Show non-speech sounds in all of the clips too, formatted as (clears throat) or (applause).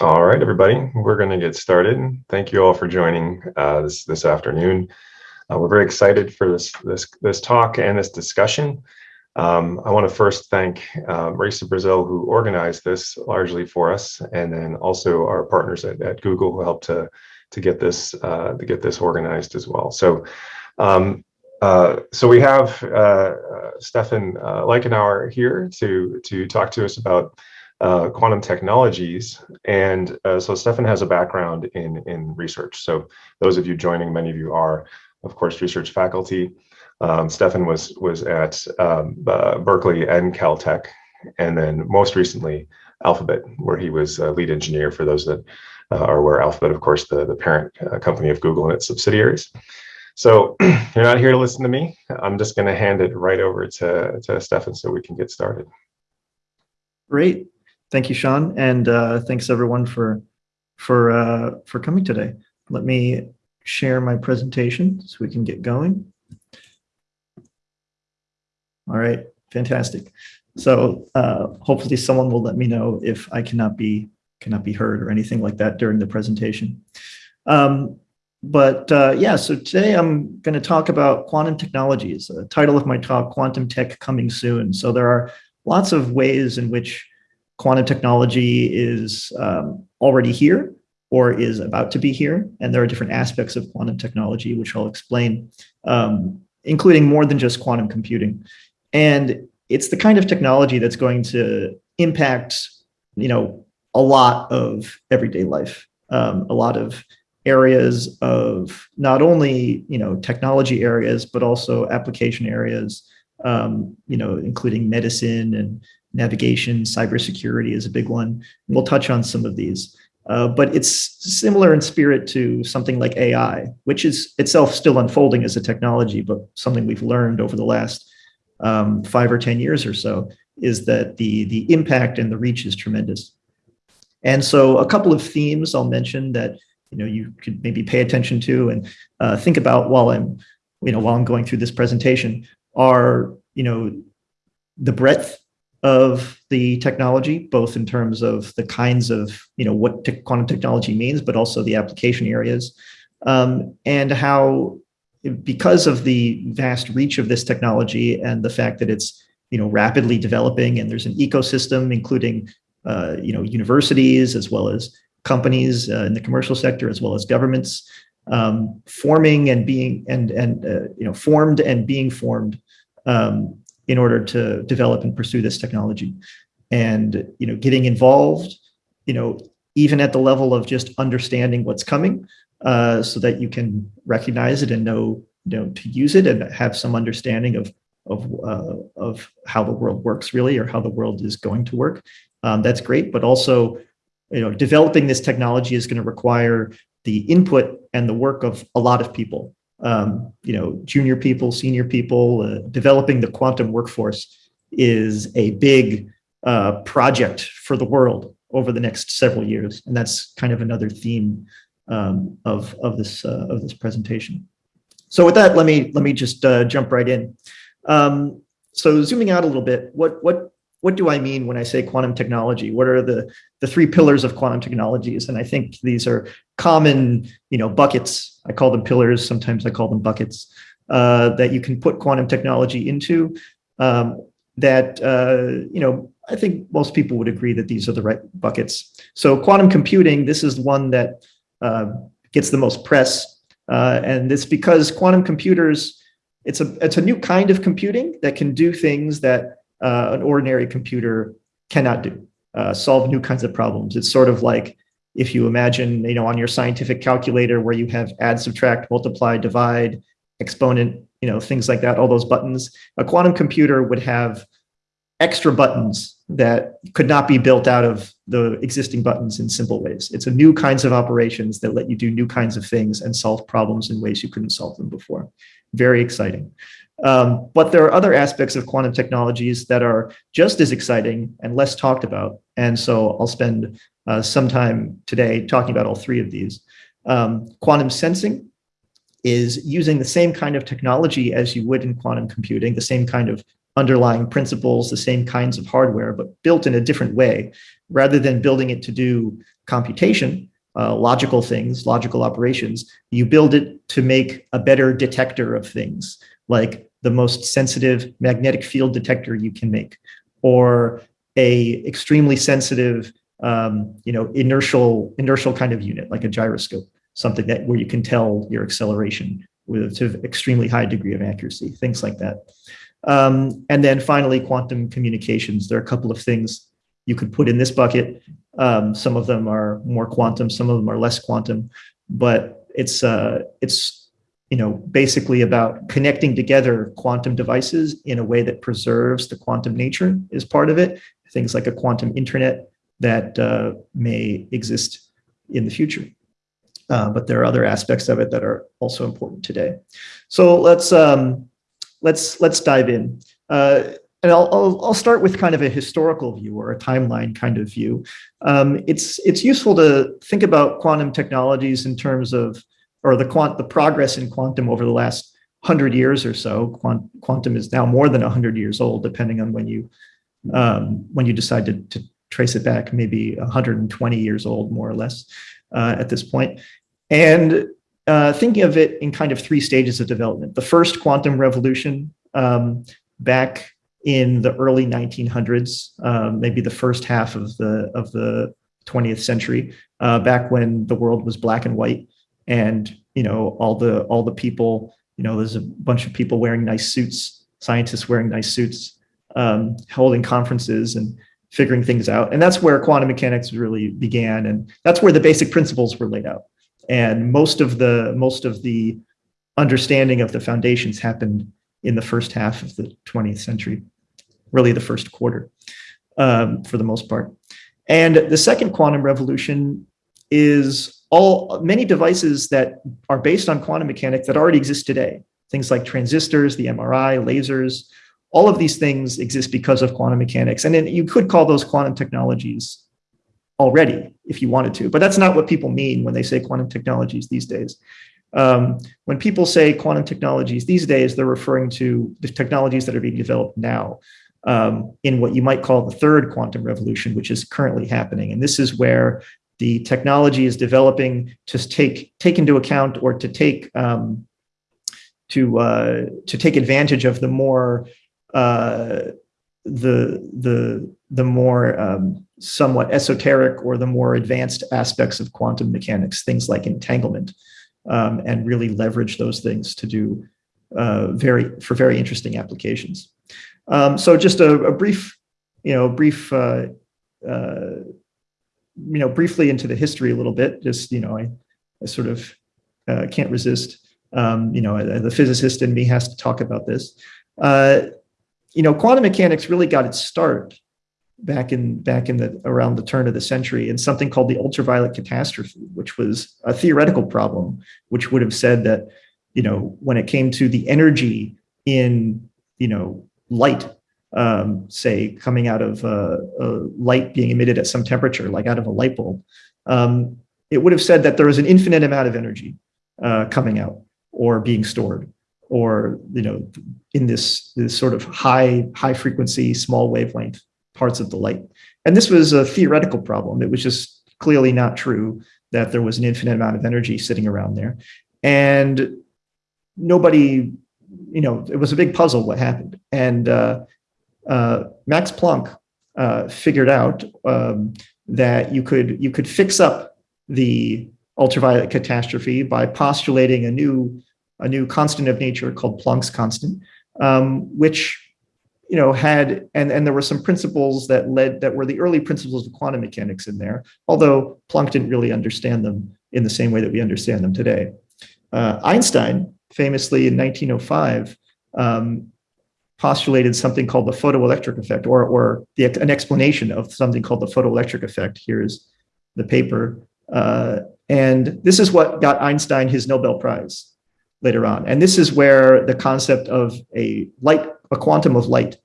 All right, everybody, we're going to get started. Thank you all for joining uh, this this afternoon. Uh, we're very excited for this this this talk and this discussion. Um, I want to first thank uh, Marisa Brazil, who organized this largely for us, and then also our partners at, at Google who helped to to get this uh, to get this organized as well. So. Um, uh, so we have uh, uh, Stefan Leichenauer here to to talk to us about uh, quantum technologies. And uh, so Stefan has a background in, in research. So those of you joining, many of you are, of course, research faculty. Um, Stefan was, was at um, uh, Berkeley and Caltech, and then most recently, Alphabet, where he was a lead engineer for those that uh, are aware. Alphabet, of course, the, the parent uh, company of Google and its subsidiaries. So (clears throat) you're not here to listen to me. I'm just going to hand it right over to, to Stefan so we can get started. Great. Thank you, Sean, and uh, thanks everyone for for uh, for coming today. Let me share my presentation so we can get going. All right, fantastic. So uh, hopefully someone will let me know if I cannot be cannot be heard or anything like that during the presentation. Um, but uh, yeah, so today I'm going to talk about quantum technologies. The title of my talk, Quantum Tech Coming Soon. So there are lots of ways in which quantum technology is um, already here or is about to be here. And there are different aspects of quantum technology, which I'll explain, um, including more than just quantum computing. And it's the kind of technology that's going to impact, you know, a lot of everyday life, um, a lot of areas of not only, you know, technology areas, but also application areas, um, you know, including medicine and navigation, cybersecurity is a big one. And we'll touch on some of these. Uh, but it's similar in spirit to something like AI, which is itself still unfolding as a technology, but something we've learned over the last um, five or 10 years or so is that the, the impact and the reach is tremendous. And so a couple of themes I'll mention that you know you could maybe pay attention to and uh, think about while I'm you know while I'm going through this presentation are you know the breadth of the technology, both in terms of the kinds of, you know, what te quantum technology means, but also the application areas, um, and how, because of the vast reach of this technology and the fact that it's, you know, rapidly developing and there's an ecosystem, including, uh, you know, universities as well as companies uh, in the commercial sector, as well as governments, um, forming and being and and uh, you know formed and being formed um, in order to develop and pursue this technology. And, you know, getting involved, you know, even at the level of just understanding what's coming uh, so that you can recognize it and know, you know, to use it and have some understanding of, of, uh, of how the world works really, or how the world is going to work. Um, that's great, but also, you know, developing this technology is going to require the input and the work of a lot of people um, you know, junior people, senior people, uh, developing the quantum workforce is a big uh, project for the world over the next several years. And that's kind of another theme um, of, of, this, uh, of this presentation. So with that, let me, let me just uh, jump right in. Um, so zooming out a little bit, what, what what do I mean when I say quantum technology? What are the, the three pillars of quantum technologies? And I think these are common, you know, buckets. I call them pillars. Sometimes I call them buckets uh, that you can put quantum technology into um, that, uh, you know, I think most people would agree that these are the right buckets. So quantum computing, this is one that uh, gets the most press. Uh, and it's because quantum computers, it's a, it's a new kind of computing that can do things that uh, an ordinary computer cannot do, uh, solve new kinds of problems. It's sort of like if you imagine, you know, on your scientific calculator where you have add, subtract, multiply, divide, exponent, you know, things like that, all those buttons, a quantum computer would have extra buttons that could not be built out of the existing buttons in simple ways. It's a new kinds of operations that let you do new kinds of things and solve problems in ways you couldn't solve them before. Very exciting. Um, but there are other aspects of quantum technologies that are just as exciting and less talked about. And so I'll spend uh, some time today talking about all three of these. Um, quantum sensing is using the same kind of technology as you would in quantum computing, the same kind of underlying principles, the same kinds of hardware, but built in a different way. Rather than building it to do computation, uh, logical things, logical operations, you build it to make a better detector of things, like the most sensitive magnetic field detector you can make, or a extremely sensitive, um, you know, inertial inertial kind of unit, like a gyroscope, something that where you can tell your acceleration with to extremely high degree of accuracy, things like that. Um, and then finally, quantum communications. There are a couple of things you could put in this bucket. Um, some of them are more quantum, some of them are less quantum, but it's uh, it's you know basically about connecting together quantum devices in a way that preserves the quantum nature is part of it. Things like a quantum internet that uh, may exist in the future. Uh, but there are other aspects of it that are also important today. So let's um, let's let's dive in. Uh, and I'll, I'll, I'll, start with kind of a historical view or a timeline kind of view. Um, it's it's useful to think about quantum technologies in terms of or the quant the progress in quantum over the last hundred years or so. Quant, quantum is now more than hundred years old, depending on when you um, when you decide to, to trace it back, maybe 120 years old, more or less, uh, at this point. And uh, thinking of it in kind of three stages of development. The first quantum revolution um, back in the early 1900s, um, maybe the first half of the of the 20th century, uh, back when the world was black and white, and you know all the all the people, you know, there's a bunch of people wearing nice suits, scientists wearing nice suits, um, holding conferences and figuring things out, and that's where quantum mechanics really began, and that's where the basic principles were laid out and most of the most of the understanding of the foundations happened in the first half of the 20th century, really the first quarter um, for the most part. And the second quantum revolution is all many devices that are based on quantum mechanics that already exist today. Things like transistors, the MRI, lasers, all of these things exist because of quantum mechanics. And then you could call those quantum technologies already if you wanted to, but that's not what people mean when they say quantum technologies these days. Um, when people say quantum technologies these days, they're referring to the technologies that are being developed now um, in what you might call the third quantum revolution, which is currently happening. And this is where the technology is developing to take take into account or to take um, to uh, to take advantage of the more uh, the the the more um, somewhat esoteric or the more advanced aspects of quantum mechanics, things like entanglement, um, and really leverage those things to do uh, very for very interesting applications. Um, so just a, a, brief, you know, brief, uh, uh, you know, briefly into the history a little bit. Just you know, I, I sort of uh, can't resist. Um, you know, the physicist in me has to talk about this. Uh, you know, quantum mechanics really got its start back in back in the around the turn of the century in something called the ultraviolet catastrophe, which was a theoretical problem, which would have said that, you know, when it came to the energy in, you know, light, um, say coming out of uh, light being emitted at some temperature, like out of a light bulb, um, it would have said that there was an infinite amount of energy uh, coming out or being stored or you know in this this sort of high high frequency small wavelength parts of the light. And this was a theoretical problem. It was just clearly not true that there was an infinite amount of energy sitting around there. And nobody you know it was a big puzzle what happened. And uh, max planck uh, figured out um, that you could you could fix up the ultraviolet catastrophe by postulating a new a new constant of nature called Planck's constant, um, which you know had and and there were some principles that led that were the early principles of quantum mechanics in there, although Planck didn't really understand them in the same way that we understand them today. Uh, Einstein famously in 1905 um, postulated something called the photoelectric effect, or or the, an explanation of something called the photoelectric effect. Here's the paper. Uh, and this is what got Einstein his Nobel Prize later on. And this is where the concept of a light, a quantum of light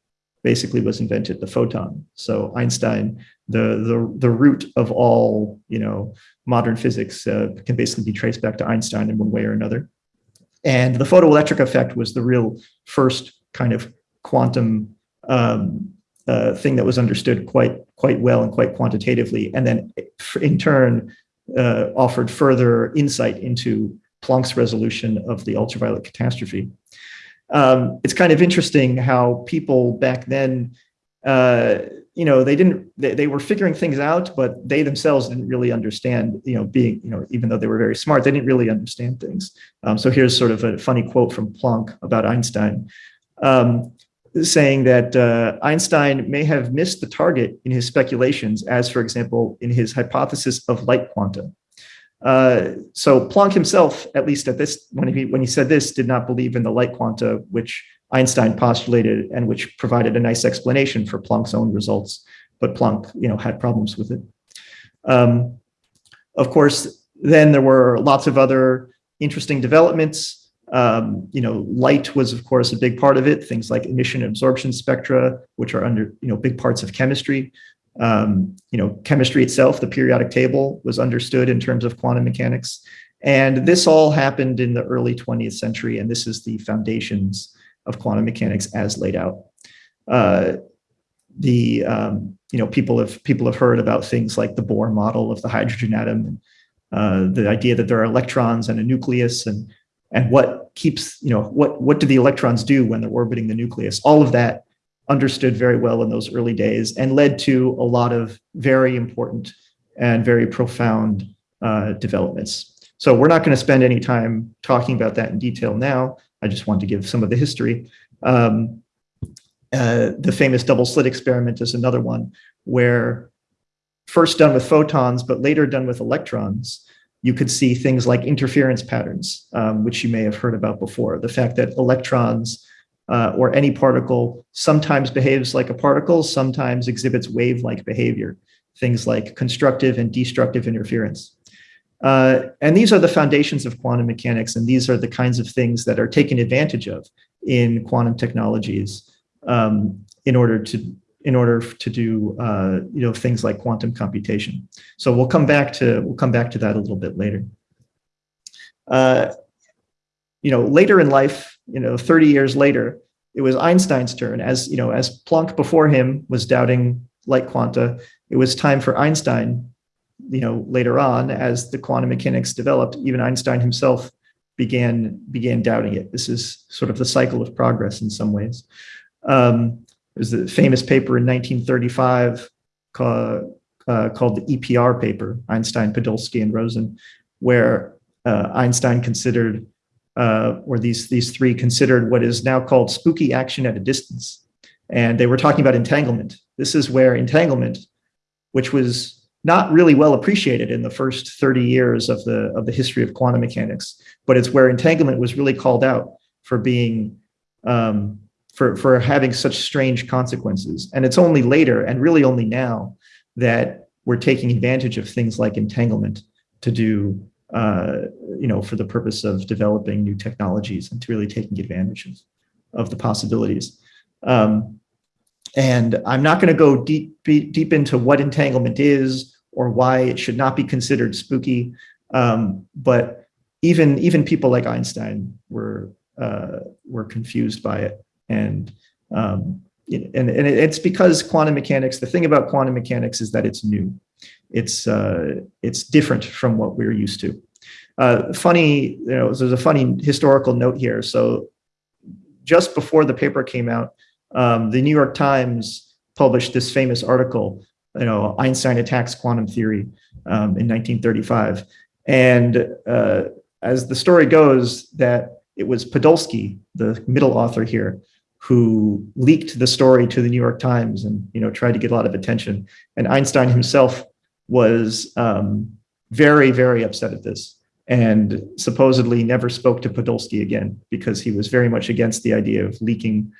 basically was invented, the photon. So Einstein, the, the, the root of all, you know, modern physics uh, can basically be traced back to Einstein in one way or another. And the photoelectric effect was the real first kind of quantum um, uh, thing that was understood quite quite well and quite quantitatively, and then in turn uh, offered further insight into Planck's resolution of the ultraviolet catastrophe. Um, it's kind of interesting how people back then, uh, you know, they didn't, they, they, were figuring things out, but they themselves didn't really understand, you know, being, you know, even though they were very smart, they didn't really understand things. Um, so here's sort of a funny quote from Planck about Einstein. Um, saying that uh, Einstein may have missed the target in his speculations, as for example, in his hypothesis of light quanta. Uh, so Planck himself, at least at this, when he, when he said this, did not believe in the light quanta, which Einstein postulated and which provided a nice explanation for Planck's own results, but Planck, you know, had problems with it. Um, of course, then there were lots of other interesting developments. Um, you know, light was, of course, a big part of it. Things like emission absorption spectra, which are under, you know, big parts of chemistry. Um, you know, chemistry itself, the periodic table was understood in terms of quantum mechanics. And this all happened in the early 20th century. And this is the foundations of quantum mechanics as laid out. Uh, the, um, you know, people have, people have heard about things like the Bohr model of the hydrogen atom, and uh, the idea that there are electrons and a nucleus and, and what keeps, you know, what, what do the electrons do when they're orbiting the nucleus? All of that understood very well in those early days and led to a lot of very important and very profound uh, developments. So we're not going to spend any time talking about that in detail now. I just want to give some of the history. Um, uh, the famous double slit experiment is another one where first done with photons, but later done with electrons, you could see things like interference patterns, um, which you may have heard about before. The fact that electrons uh, or any particle sometimes behaves like a particle, sometimes exhibits wave-like behavior, things like constructive and destructive interference. Uh, and these are the foundations of quantum mechanics, and these are the kinds of things that are taken advantage of in quantum technologies um, in order to in order to do uh, you know things like quantum computation. So we'll come back to we'll come back to that a little bit later. Uh, you know, later in life, you know, 30 years later, it was Einstein's turn. As you know, as Planck before him was doubting light quanta, it was time for Einstein. You know, later on, as the quantum mechanics developed, even Einstein himself began began doubting it. This is sort of the cycle of progress in some ways. Um, there's a famous paper in 1935 called, uh, called the EPR paper, Einstein, Podolsky, and Rosen, where uh, Einstein considered uh, or these, these three considered what is now called spooky action at a distance. And they were talking about entanglement. This is where entanglement, which was not really well appreciated in the first 30 years of the, of the history of quantum mechanics, but it's where entanglement was really called out for being, um, for, for having such strange consequences. And it's only later, and really only now, that we're taking advantage of things like entanglement to do uh, you know, for the purpose of developing new technologies and to really taking advantage of, of the possibilities. Um, and I'm not going to go deep, deep into what entanglement is or why it should not be considered spooky. Um, but even, even people like Einstein were, uh, were confused by it. And, um, and, and it's because quantum mechanics, the thing about quantum mechanics is that it's new it's uh, it's different from what we're used to. Uh, funny, you know, there's a funny historical note here. So just before the paper came out, um, the New York Times published this famous article, you know, Einstein attacks quantum theory um, in 1935. And uh, as the story goes, that it was Podolsky, the middle author here, who leaked the story to the New York Times and you know tried to get a lot of attention. And Einstein himself was um, very, very upset at this and supposedly never spoke to Podolsky again because he was very much against the idea of leaking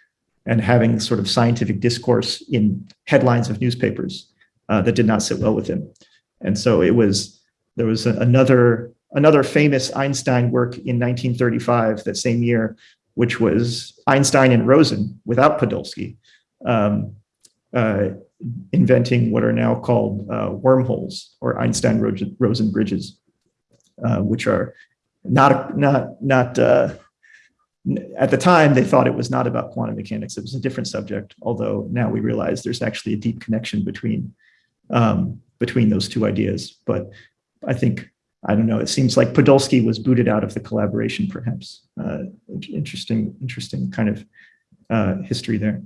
and having sort of scientific discourse in headlines of newspapers uh, that did not sit well with him. And so it was, there was another, another famous Einstein work in 1935, that same year, which was Einstein and Rosen without Podolsky. Um, uh, inventing what are now called uh, wormholes or Einstein-Rosen bridges, uh, which are not not not uh, at the time, they thought it was not about quantum mechanics. It was a different subject, although now we realize there's actually a deep connection between, um, between those two ideas. But I think, I don't know, it seems like Podolsky was booted out of the collaboration, perhaps. Uh, interesting, interesting kind of uh, history there.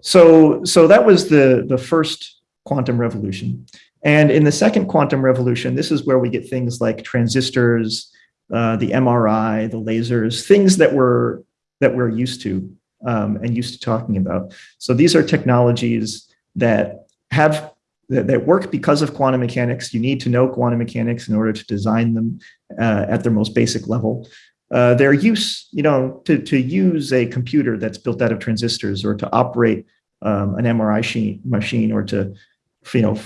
So, so that was the, the first quantum revolution. And in the second quantum revolution, this is where we get things like transistors, uh, the MRI, the lasers, things that we're, that we're used to um, and used to talking about. So these are technologies that have that, that, work because of quantum mechanics. You need to know quantum mechanics in order to design them uh, at their most basic level. Uh, their use, you know, to, to use a computer that's built out of transistors or to operate um, an MRI machine, machine or to, you know,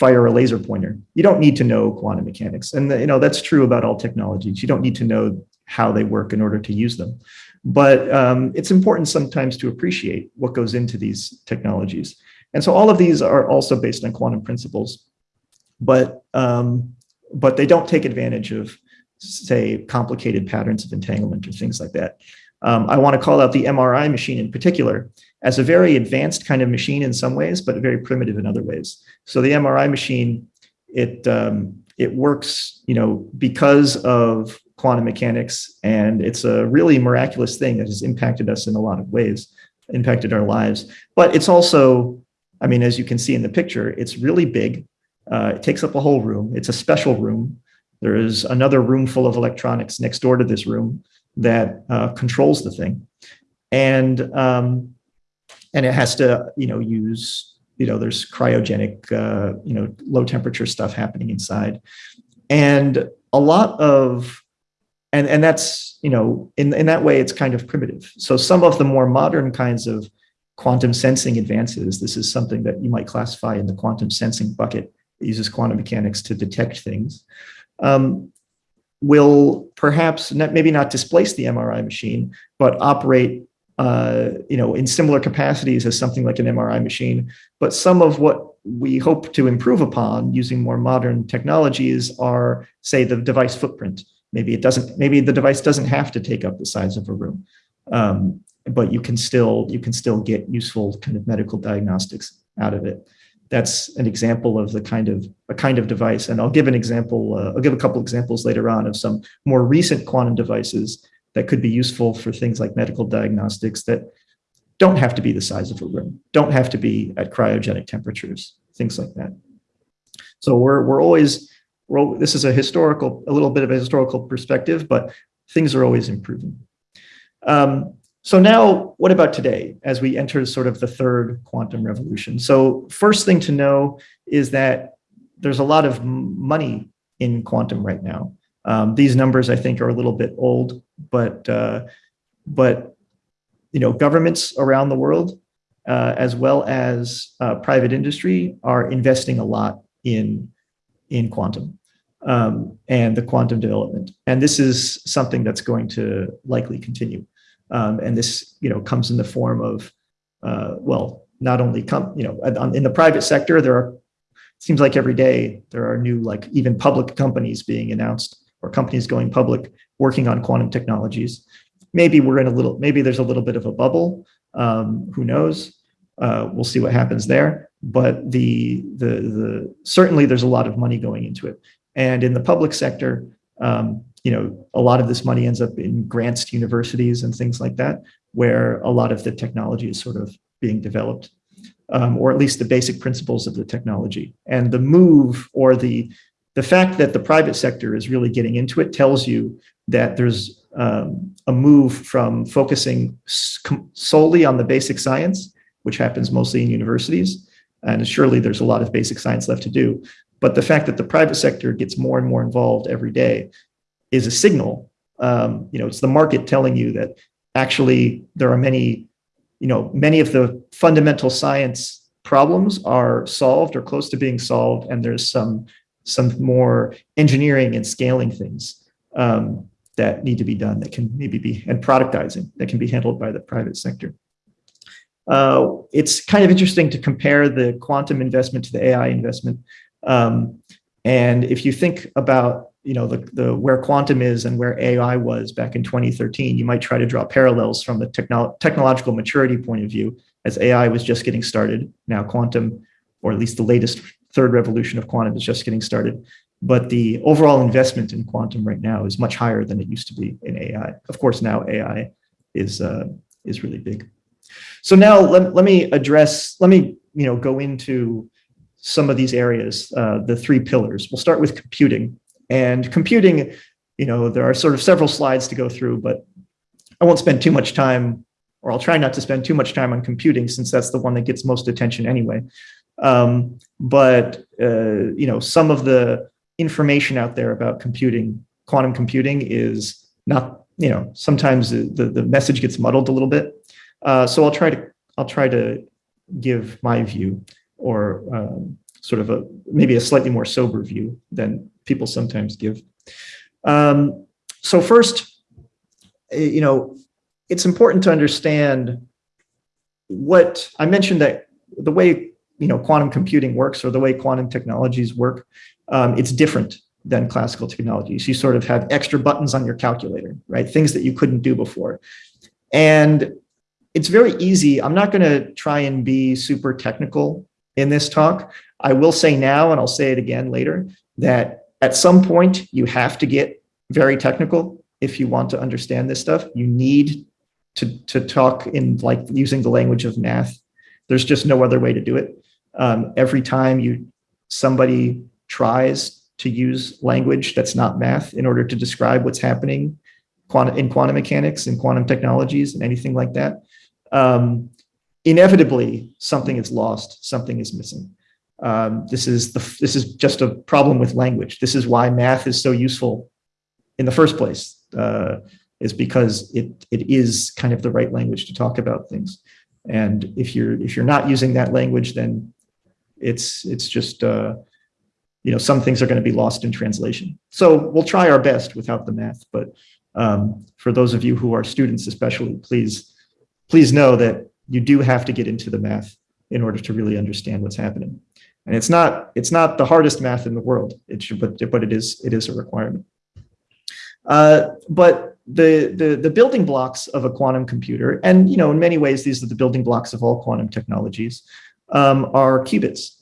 fire a laser pointer. You don't need to know quantum mechanics. And you know that's true about all technologies. You don't need to know how they work in order to use them. But um, it's important sometimes to appreciate what goes into these technologies. And so all of these are also based on quantum principles, but, um, but they don't take advantage of, say, complicated patterns of entanglement or things like that. Um, I want to call out the MRI machine in particular as a very advanced kind of machine in some ways, but very primitive in other ways. So the MRI machine, it um, it works, you know, because of quantum mechanics, and it's a really miraculous thing that has impacted us in a lot of ways, impacted our lives. But it's also, I mean, as you can see in the picture, it's really big. Uh, it takes up a whole room. It's a special room. There is another room full of electronics next door to this room that uh, controls the thing. And um, and it has to, you know, use, you know, there's cryogenic, uh, you know, low temperature stuff happening inside. And a lot of, and, and that's, you know, in, in that way, it's kind of primitive. So some of the more modern kinds of quantum sensing advances, this is something that you might classify in the quantum sensing bucket. It uses quantum mechanics to detect things. Um, will perhaps not, maybe not displace the MRI machine, but operate uh, you know, in similar capacities as something like an MRI machine. But some of what we hope to improve upon using more modern technologies are, say, the device footprint. Maybe it doesn't. Maybe the device doesn't have to take up the size of a room, um, but you can still you can still get useful kind of medical diagnostics out of it. That's an example of the kind of a kind of device. And I'll give an example. Uh, I'll give a couple examples later on of some more recent quantum devices that could be useful for things like medical diagnostics that don't have to be the size of a room, don't have to be at cryogenic temperatures, things like that. So we're, we're always, we're, this is a historical, a little bit of a historical perspective, but things are always improving. Um, so now what about today as we enter sort of the third quantum revolution? So first thing to know is that there's a lot of money in quantum right now. Um, these numbers, I think, are a little bit old, but uh, but you know, governments around the world, uh, as well as uh, private industry, are investing a lot in in quantum um, and the quantum development. And this is something that's going to likely continue. Um, and this, you know, comes in the form of, uh, well, not only come, you know, in the private sector, there are seems like every day there are new like even public companies being announced or companies going public working on quantum technologies. Maybe we're in a little, maybe there's a little bit of a bubble. Um, who knows? Uh, we'll see what happens there. But the, the, the, certainly there's a lot of money going into it. And in the public sector, um, you know, a lot of this money ends up in grants to universities and things like that, where a lot of the technology is sort of being developed, um, or at least the basic principles of the technology. And the move or the the fact that the private sector is really getting into it tells you that there's um, a move from focusing solely on the basic science, which happens mostly in universities, and surely there's a lot of basic science left to do. But the fact that the private sector gets more and more involved every day is a signal. Um, you know, it's the market telling you that actually there are many, you know, many of the fundamental science problems are solved or close to being solved, and there's some some more engineering and scaling things um, that need to be done that can maybe be, and productizing that can be handled by the private sector. Uh, it's kind of interesting to compare the quantum investment to the AI investment. Um, and if you think about you know, the, the where quantum is and where AI was back in 2013, you might try to draw parallels from the technolo technological maturity point of view as AI was just getting started. Now quantum, or at least the latest third revolution of quantum is just getting started. But the overall investment in quantum right now is much higher than it used to be in AI. Of course, now AI is, uh, is really big. So now let, let me address, let me you know, go into some of these areas, uh, the three pillars. We'll start with computing. And computing, you know, there are sort of several slides to go through, but I won't spend too much time, or I'll try not to spend too much time on computing since that's the one that gets most attention anyway. Um, but, uh, you know, some of the information out there about computing, quantum computing is not, you know, sometimes the, the message gets muddled a little bit. Uh, so I'll try to, I'll try to give my view or um, sort of a maybe a slightly more sober view than people sometimes give. Um, so first, eh, you know, it's important to understand what I mentioned that the way you know quantum computing works or the way quantum technologies work, um, it's different than classical technologies. You sort of have extra buttons on your calculator, right? Things that you couldn't do before. And it's very easy. I'm not going to try and be super technical in this talk. I will say now, and I'll say it again later, that at some point you have to get very technical if you want to understand this stuff. You need to, to talk in like using the language of math. There's just no other way to do it. Um, every time you somebody tries to use language that's not math in order to describe what's happening in quantum mechanics and quantum technologies and anything like that, um, inevitably something is lost, something is missing. Um, this is the this is just a problem with language. This is why math is so useful in the first place, uh, is because it it is kind of the right language to talk about things. And if you're if you're not using that language, then it's it's just uh, you know some things are going to be lost in translation. So we'll try our best without the math. But um, for those of you who are students, especially, please please know that you do have to get into the math in order to really understand what's happening. And it's not it's not the hardest math in the world. It should, but but it is it is a requirement. Uh, but the, the the building blocks of a quantum computer, and you know, in many ways, these are the building blocks of all quantum technologies, um, are qubits.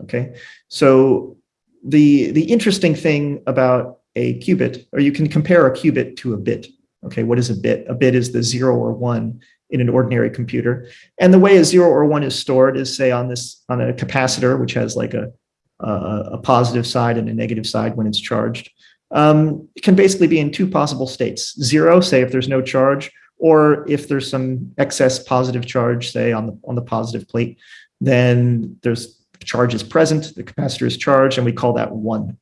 Okay, so the the interesting thing about a qubit, or you can compare a qubit to a bit. Okay, what is a bit? A bit is the zero or one in an ordinary computer. And the way a zero or one is stored is say on this on a capacitor, which has like a, a, a positive side and a negative side when it's charged. Um, it can basically be in two possible states. Zero, say if there's no charge, or if there's some excess positive charge, say on the on the positive plate, then there's charge is present, the capacitor is charged, and we call that one.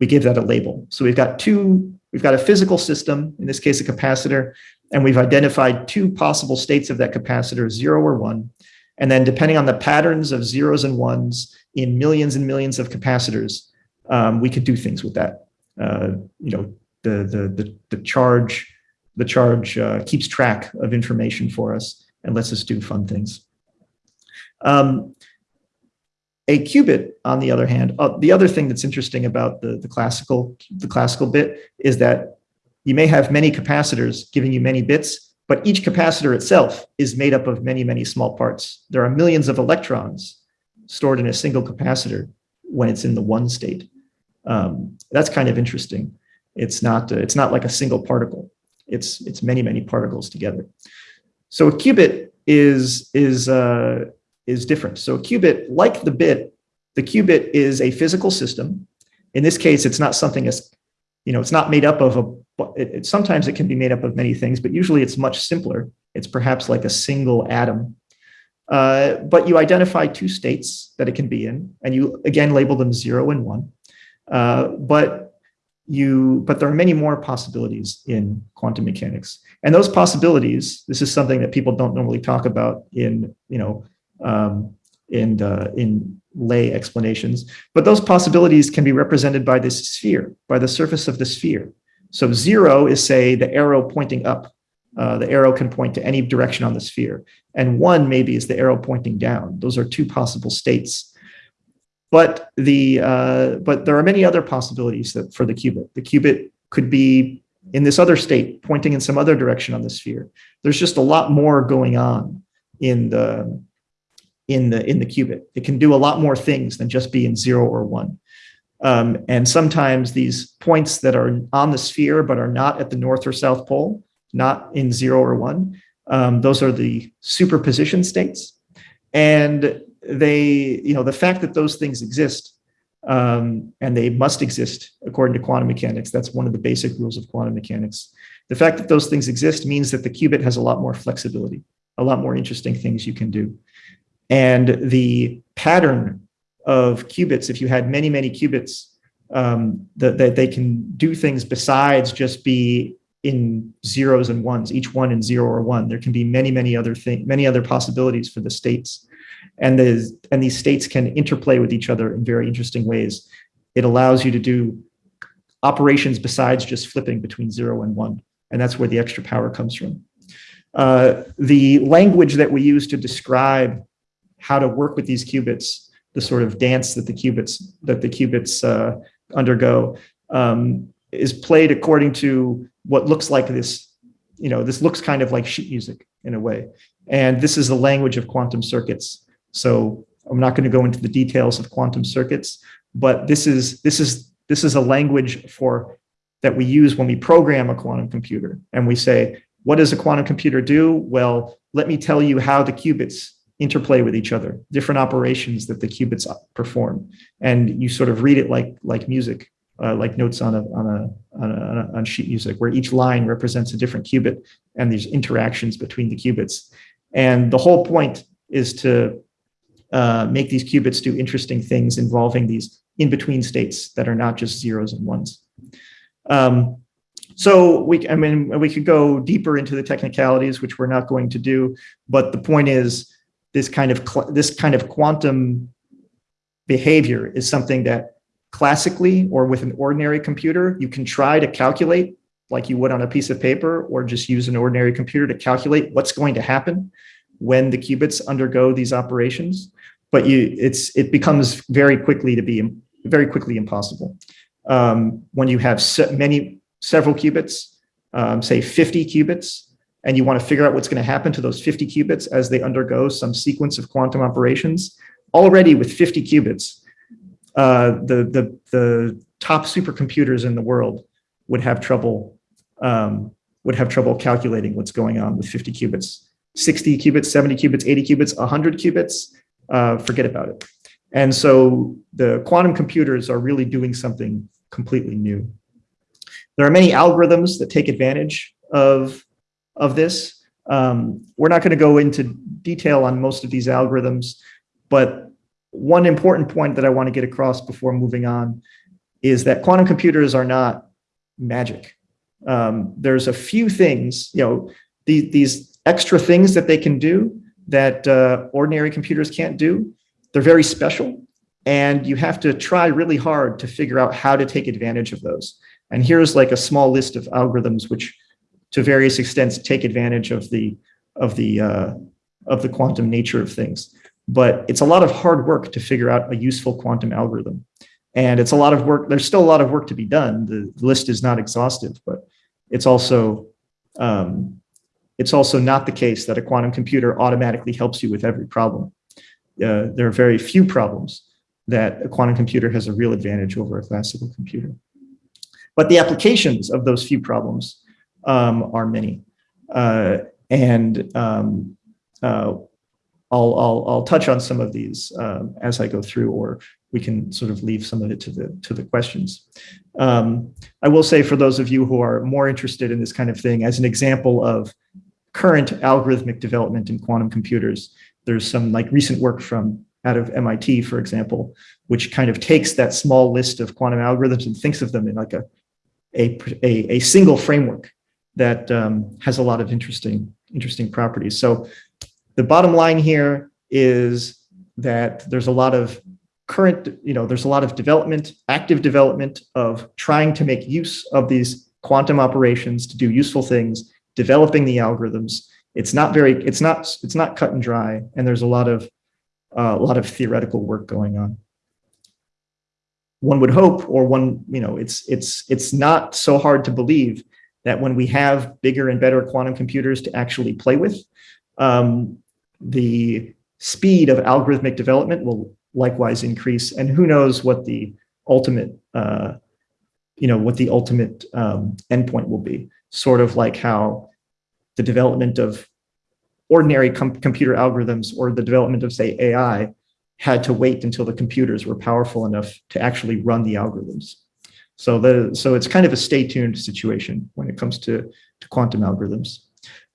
We give that a label. So we've got two, we've got a physical system, in this case a capacitor, and we've identified two possible states of that capacitor, zero or one. And then depending on the patterns of zeros and ones in millions and millions of capacitors, um, we could do things with that. Uh, you know, the, the, the, the charge, the charge uh, keeps track of information for us and lets us do fun things. Um, a qubit, on the other hand, uh, the other thing that's interesting about the, the classical the classical bit is that you may have many capacitors giving you many bits, but each capacitor itself is made up of many, many small parts. There are millions of electrons stored in a single capacitor when it's in the one state. Um, that's kind of interesting. It's not, uh, it's not like a single particle. It's, it's many, many particles together. So a qubit is, is, uh, is different. So a qubit, like the bit, the qubit is a physical system. In this case, it's not something as, you know, it's not made up of a it, it, sometimes it can be made up of many things, but usually it's much simpler. It's perhaps like a single atom. Uh, but you identify two states that it can be in, and you again label them zero and one. Uh, but you, but there are many more possibilities in quantum mechanics, and those possibilities. This is something that people don't normally talk about in, you know, um, in uh, in lay explanations. But those possibilities can be represented by this sphere, by the surface of the sphere. So zero is say the arrow pointing up. Uh, the arrow can point to any direction on the sphere. And one maybe is the arrow pointing down. Those are two possible states. but the uh, but there are many other possibilities that for the qubit. The qubit could be in this other state, pointing in some other direction on the sphere. There's just a lot more going on in the in the in the qubit. It can do a lot more things than just be in zero or one. Um, and sometimes these points that are on the sphere but are not at the north or south pole, not in zero or one, um, those are the superposition states. And they, you know, the fact that those things exist um, and they must exist according to quantum mechanics, that's one of the basic rules of quantum mechanics. The fact that those things exist means that the qubit has a lot more flexibility, a lot more interesting things you can do. And the pattern of qubits, if you had many, many qubits, um, that, that they can do things besides just be in zeros and ones, each one in zero or one. There can be many, many other things, many other possibilities for the states. And, and these states can interplay with each other in very interesting ways. It allows you to do operations besides just flipping between zero and one. And that's where the extra power comes from. Uh, the language that we use to describe how to work with these qubits, the sort of dance that the qubits that the qubits uh, undergo, um, is played according to what looks like this. You know, this looks kind of like sheet music in a way, and this is the language of quantum circuits. So I'm not going to go into the details of quantum circuits, but this is this is this is a language for that we use when we program a quantum computer, and we say, what does a quantum computer do? Well, let me tell you how the qubits interplay with each other, different operations that the qubits perform. And you sort of read it like, like music, uh, like notes on a, on, a, on, a, on sheet music, where each line represents a different qubit and there's interactions between the qubits. And the whole point is to uh, make these qubits do interesting things involving these in-between states that are not just zeros and ones. Um, so we, I mean, we could go deeper into the technicalities, which we're not going to do, but the point is this kind of this kind of quantum behavior is something that classically or with an ordinary computer, you can try to calculate like you would on a piece of paper or just use an ordinary computer to calculate what's going to happen when the qubits undergo these operations. But you, it's it becomes very quickly to be very quickly impossible. Um, when you have many several qubits, um, say 50 qubits, and you want to figure out what's going to happen to those 50 qubits as they undergo some sequence of quantum operations, already with 50 qubits, uh, the, the, the top supercomputers in the world would have trouble um, would have trouble calculating what's going on with 50 qubits. 60 qubits, 70 qubits, 80 qubits, 100 qubits, uh, forget about it. And so the quantum computers are really doing something completely new. There are many algorithms that take advantage of of this. Um, we're not going to go into detail on most of these algorithms, but one important point that I want to get across before moving on is that quantum computers are not magic. Um, there's a few things, you know, the, these extra things that they can do that uh, ordinary computers can't do. They're very special, and you have to try really hard to figure out how to take advantage of those. And here's like a small list of algorithms which to various extents take advantage of the of the uh, of the quantum nature of things. But it's a lot of hard work to figure out a useful quantum algorithm. And it's a lot of work. There's still a lot of work to be done. The list is not exhaustive, but it's also um, it's also not the case that a quantum computer automatically helps you with every problem. Uh, there are very few problems that a quantum computer has a real advantage over a classical computer. But the applications of those few problems um, are many. Uh, and um, uh, I'll, I'll, I'll touch on some of these um, as I go through, or we can sort of leave some of it to the, to the questions. Um, I will say for those of you who are more interested in this kind of thing, as an example of current algorithmic development in quantum computers, there's some like recent work from out of MIT, for example, which kind of takes that small list of quantum algorithms and thinks of them in like a, a, a, a single framework that um, has a lot of interesting, interesting properties. So the bottom line here is that there's a lot of current, you know, there's a lot of development, active development of trying to make use of these quantum operations to do useful things, developing the algorithms. It's not very, it's not, it's not cut and dry. And there's a lot of, uh, a lot of theoretical work going on. one would hope, or one, you know, it's it's it's not so hard to believe that when we have bigger and better quantum computers to actually play with, um, the speed of algorithmic development will likewise increase. And who knows what the ultimate, uh, you know, what the ultimate um, endpoint will be. Sort of like how the development of ordinary com computer algorithms or the development of, say, AI had to wait until the computers were powerful enough to actually run the algorithms. So the so it's kind of a stay tuned situation when it comes to, to quantum algorithms.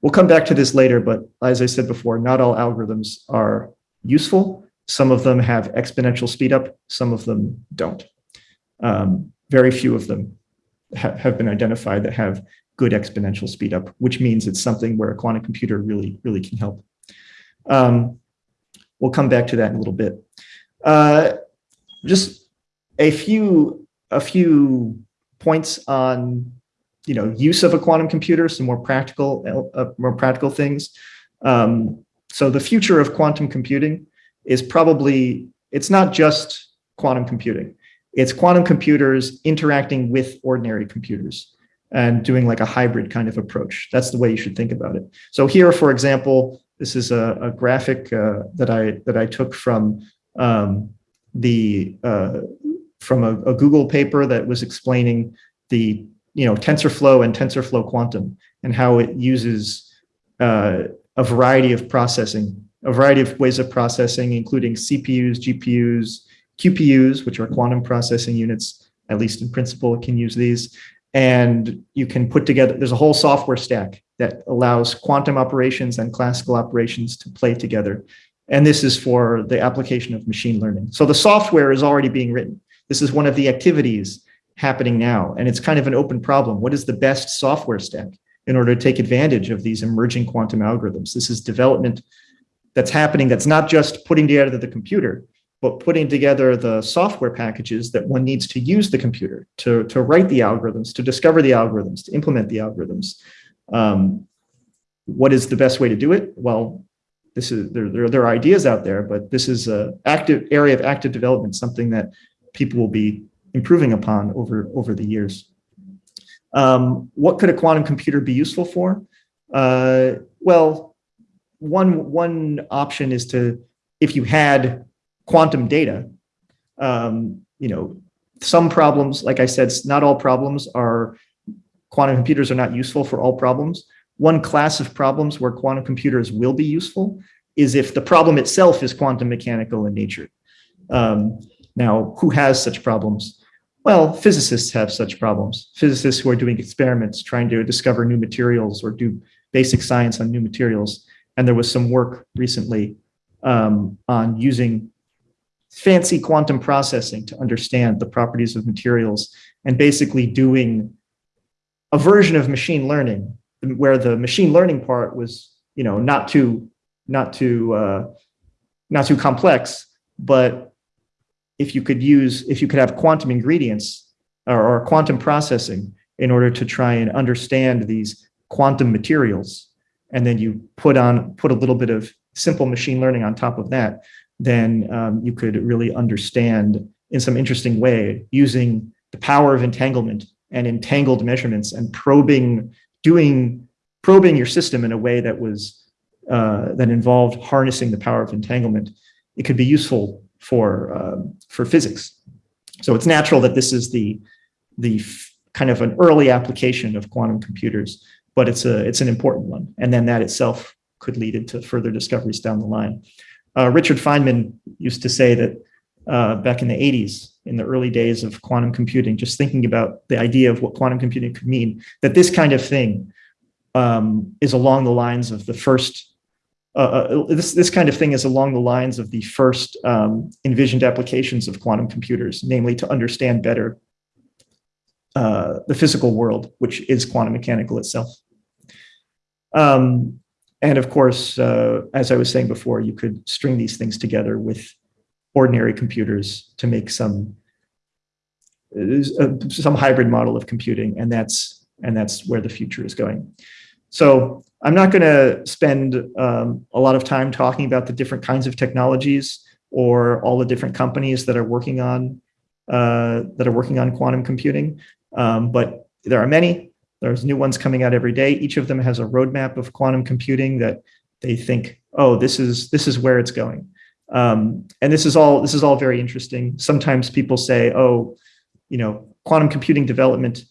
We'll come back to this later, but as I said before, not all algorithms are useful. Some of them have exponential speedup, some of them don't. Um, very few of them ha have been identified that have good exponential speedup, which means it's something where a quantum computer really, really can help. Um, we'll come back to that in a little bit. Uh, just a few, a few points on you know, use of a quantum computer, some more practical, uh, more practical things. Um, so the future of quantum computing is probably, it's not just quantum computing. It's quantum computers interacting with ordinary computers and doing like a hybrid kind of approach. That's the way you should think about it. So here, for example, this is a, a graphic uh, that I that I took from um, the uh, from a, a Google paper that was explaining the you know, TensorFlow and TensorFlow Quantum and how it uses uh, a variety of processing, a variety of ways of processing, including CPUs, GPUs, QPUs, which are quantum processing units, at least in principle, it can use these. And you can put together, there's a whole software stack that allows quantum operations and classical operations to play together. And this is for the application of machine learning. So the software is already being written. This is one of the activities happening now. And it's kind of an open problem. What is the best software stack in order to take advantage of these emerging quantum algorithms? This is development that's happening that's not just putting together the computer, but putting together the software packages that one needs to use the computer to, to write the algorithms, to discover the algorithms, to implement the algorithms. Um, what is the best way to do it? Well, this is there, there, there are ideas out there, but this is an active area of active development, something that people will be improving upon over, over the years. Um, what could a quantum computer be useful for? Uh, well, one, one option is to, if you had quantum data, um, you know, some problems, like I said, not all problems are, quantum computers are not useful for all problems. One class of problems where quantum computers will be useful is if the problem itself is quantum mechanical in nature. Um, now, who has such problems? Well, physicists have such problems. Physicists who are doing experiments, trying to discover new materials or do basic science on new materials. And there was some work recently um, on using fancy quantum processing to understand the properties of materials and basically doing a version of machine learning where the machine learning part was, you know, not too, not too, uh, not too complex, but if you could use, if you could have quantum ingredients or, or quantum processing in order to try and understand these quantum materials, and then you put on, put a little bit of simple machine learning on top of that, then um, you could really understand in some interesting way using the power of entanglement and entangled measurements and probing, doing, probing your system in a way that was, uh, that involved harnessing the power of entanglement. It could be useful for, um, for physics. So it's natural that this is the, the kind of an early application of quantum computers, but it's, a, it's an important one. And then that itself could lead into further discoveries down the line. Uh, Richard Feynman used to say that uh, back in the 80s, in the early days of quantum computing, just thinking about the idea of what quantum computing could mean, that this kind of thing um, is along the lines of the first uh, uh, this, this kind of thing is along the lines of the first um, envisioned applications of quantum computers, namely to understand better uh, the physical world, which is quantum mechanical itself. Um, and of course, uh, as I was saying before, you could string these things together with ordinary computers to make some uh, some hybrid model of computing, and that's and that's where the future is going. So I'm not going to spend um, a lot of time talking about the different kinds of technologies or all the different companies that are working on uh, that are working on quantum computing, um, but there are many. There's new ones coming out every day. Each of them has a roadmap of quantum computing that they think, oh, this is this is where it's going. Um, and this is all this is all very interesting. Sometimes people say, oh, you know, quantum computing development,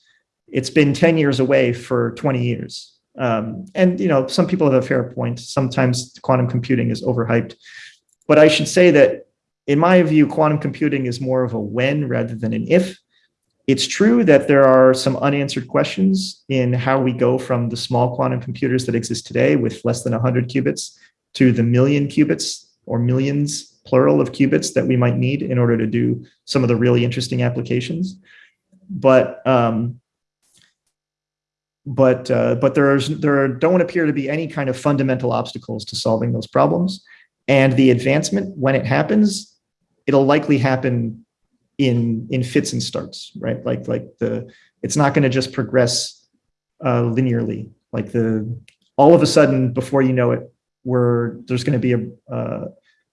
it's been 10 years away for 20 years. Um, and you know, some people have a fair point. Sometimes quantum computing is overhyped. But I should say that in my view, quantum computing is more of a when rather than an if. It's true that there are some unanswered questions in how we go from the small quantum computers that exist today with less than 100 qubits to the million qubits or millions plural of qubits that we might need in order to do some of the really interesting applications. But um, but uh, but there's there don't appear to be any kind of fundamental obstacles to solving those problems. And the advancement, when it happens, it'll likely happen in in fits and starts, right? Like like the it's not going to just progress uh, linearly. Like the all of a sudden, before you know it, we're there's going to be a uh,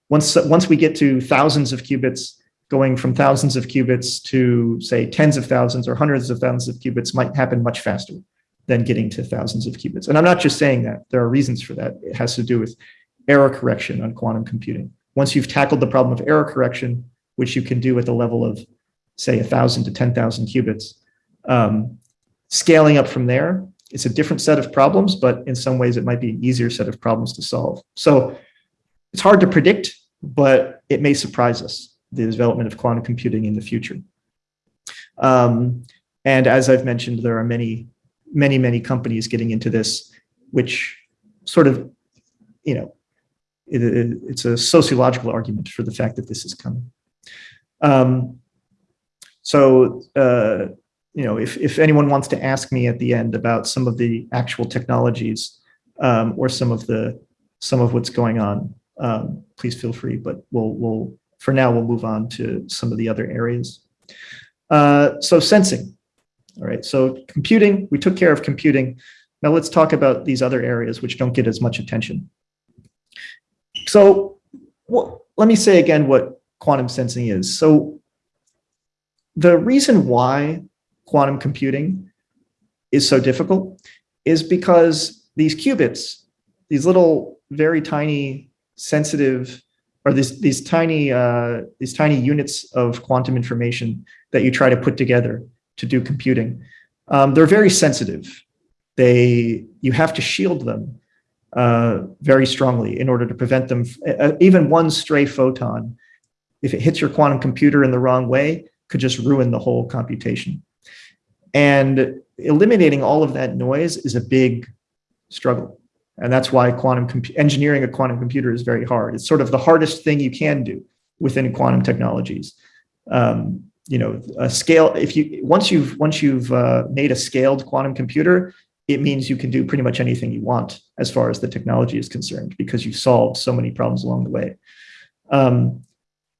once once we get to thousands of qubits, going from thousands of qubits to say tens of thousands or hundreds of thousands of qubits might happen much faster than getting to thousands of qubits. And I'm not just saying that. There are reasons for that. It has to do with error correction on quantum computing. Once you've tackled the problem of error correction, which you can do at the level of, say, 1,000 to 10,000 qubits, um, scaling up from there, it's a different set of problems, but in some ways it might be an easier set of problems to solve. So it's hard to predict, but it may surprise us, the development of quantum computing in the future. Um, and as I've mentioned, there are many, many, many companies getting into this, which sort of, you know, it, it, it's a sociological argument for the fact that this is coming. Um, so, uh, you know, if, if anyone wants to ask me at the end about some of the actual technologies um, or some of the some of what's going on, um, please feel free. But we'll we'll for now we'll move on to some of the other areas. Uh, so sensing. All right. So computing. We took care of computing. Now let's talk about these other areas which don't get as much attention. So well, let me say again what quantum sensing is. So the reason why quantum computing is so difficult is because these qubits, these little very tiny sensitive or these these tiny uh, these tiny units of quantum information that you try to put together to do computing, um, they're very sensitive. They you have to shield them uh, very strongly in order to prevent them. Uh, even one stray photon, if it hits your quantum computer in the wrong way, could just ruin the whole computation. And eliminating all of that noise is a big struggle. And that's why quantum engineering a quantum computer is very hard. It's sort of the hardest thing you can do within quantum technologies. Um, you know, a scale, if you, once you've, once you've uh, made a scaled quantum computer, it means you can do pretty much anything you want as far as the technology is concerned because you've solved so many problems along the way. Um,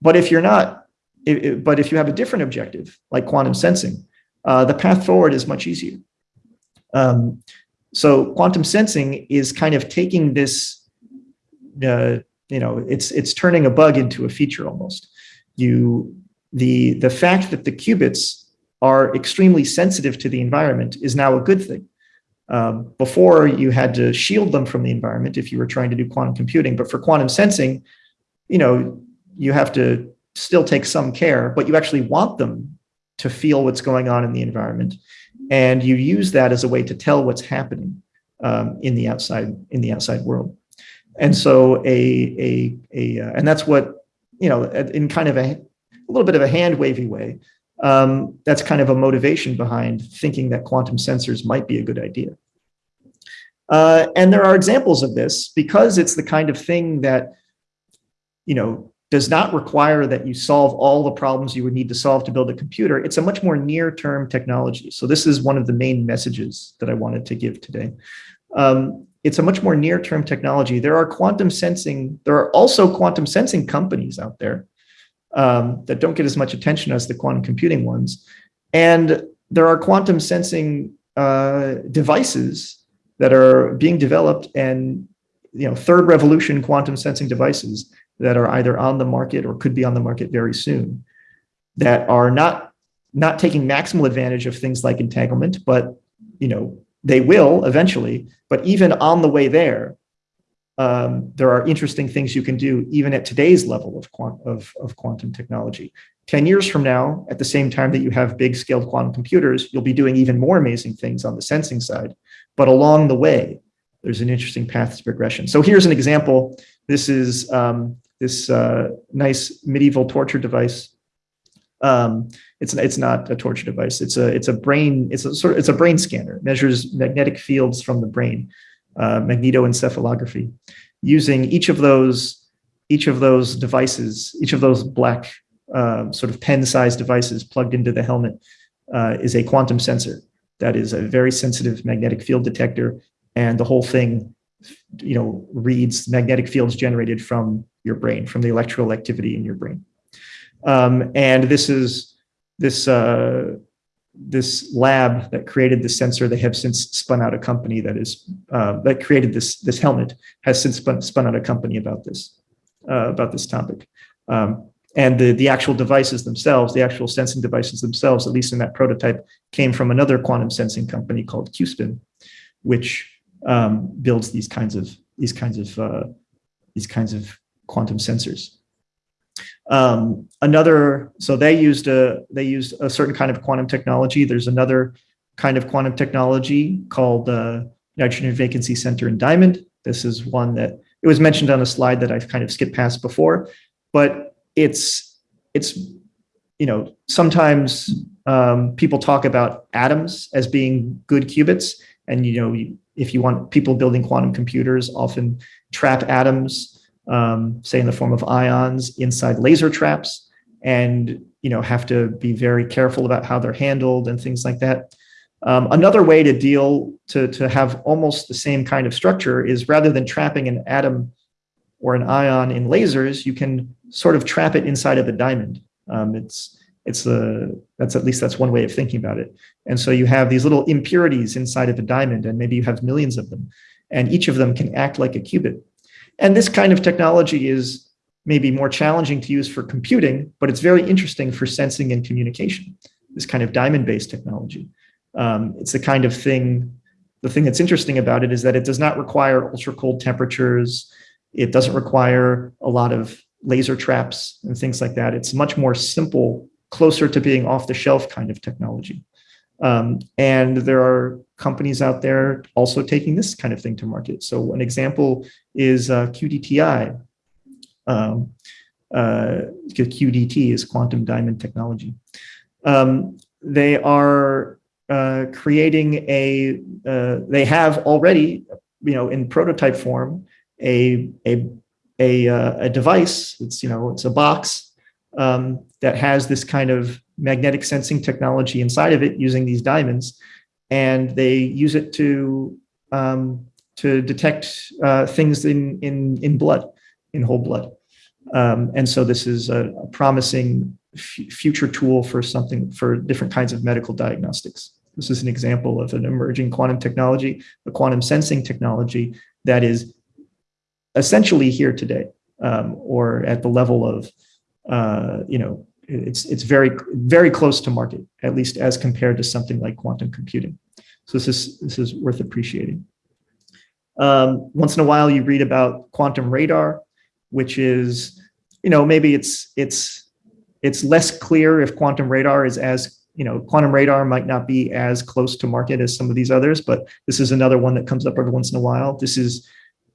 but if you're not, it, it, but if you have a different objective, like quantum sensing, uh, the path forward is much easier. Um, so quantum sensing is kind of taking this, uh, you know, it's it's turning a bug into a feature almost. You the the fact that the qubits are extremely sensitive to the environment is now a good thing. Um, before you had to shield them from the environment if you were trying to do quantum computing, but for quantum sensing, you know, you have to still take some care, but you actually want them to feel what's going on in the environment. And you use that as a way to tell what's happening um, in the outside in the outside world. And so a, a, a uh, and that's what, you know, in kind of a, a little bit of a hand wavy way, um, that's kind of a motivation behind thinking that quantum sensors might be a good idea. Uh, and there are examples of this because it's the kind of thing that, you know, does not require that you solve all the problems you would need to solve to build a computer. It's a much more near-term technology. So this is one of the main messages that I wanted to give today. Um, it's a much more near-term technology. There are quantum sensing, there are also quantum sensing companies out there um, that don't get as much attention as the quantum computing ones. And there are quantum sensing uh, devices that are being developed and you know third revolution quantum sensing devices that are either on the market or could be on the market very soon that are not not taking maximal advantage of things like entanglement, but you know they will eventually. But even on the way there, um, there are interesting things you can do even at today's level of, quant of, of quantum technology. 10 years from now, at the same time that you have big scaled quantum computers, you'll be doing even more amazing things on the sensing side. But along the way, there's an interesting path to progression. So here's an example. This is um, this uh, nice medieval torture device. Um, it's it's not a torture device. It's a it's a brain. It's a sort of, it's a brain scanner. It measures magnetic fields from the brain, uh, magnetoencephalography, using each of those each of those devices, each of those black uh, sort of pen-sized devices plugged into the helmet uh, is a quantum sensor that is a very sensitive magnetic field detector, and the whole thing, you know, reads magnetic fields generated from your brain, from the electrical activity in your brain. Um, and this is this uh, this lab that created this sensor. They have since spun out a company that is uh, that created this this helmet has since spun, spun out a company about this uh, about this topic. Um, and the, the actual devices themselves, the actual sensing devices themselves, at least in that prototype, came from another quantum sensing company called QuSpin, which um, builds these kinds of these kinds of uh, these kinds of quantum sensors. Um, another, so they used a they used a certain kind of quantum technology. There's another kind of quantum technology called uh, nitrogen vacancy center in diamond. This is one that it was mentioned on a slide that I've kind of skipped past before, but it's it's you know sometimes um, people talk about atoms as being good qubits, and you know if you want people building quantum computers, often trap atoms, um, say in the form of ions, inside laser traps, and you know have to be very careful about how they're handled and things like that. Um, another way to deal to, to have almost the same kind of structure is rather than trapping an atom or an ion in lasers, you can sort of trap it inside of a diamond. Um, it's it's a that's at least that's one way of thinking about it. And so you have these little impurities inside of a diamond, and maybe you have millions of them, and each of them can act like a qubit. And this kind of technology is maybe more challenging to use for computing, but it's very interesting for sensing and communication. This kind of diamond-based technology. Um, it's the kind of thing. The thing that's interesting about it is that it does not require ultra cold temperatures. It doesn't require a lot of laser traps and things like that. It's much more simple, closer to being off the shelf kind of technology. Um, and there are companies out there also taking this kind of thing to market. So an example is uh, QDTI. Um, uh, QDT is quantum diamond technology. Um, they are uh, creating a, uh, they have already, you know, in prototype form, a, a a, uh, a device, it's, you know, it's a box um, that has this kind of magnetic sensing technology inside of it using these diamonds. And they use it to, um, to detect uh, things in, in, in blood, in whole blood. Um, and so this is a, a promising future tool for something for different kinds of medical diagnostics. This is an example of an emerging quantum technology, a quantum sensing technology that is essentially here today, um, or at the level of, uh, you know, it's it's very very close to market, at least as compared to something like quantum computing. So this is this is worth appreciating. Um, once in a while, you read about quantum radar, which is, you know, maybe it's it's it's less clear if quantum radar is as you know, quantum radar might not be as close to market as some of these others, but this is another one that comes up every once in a while. This is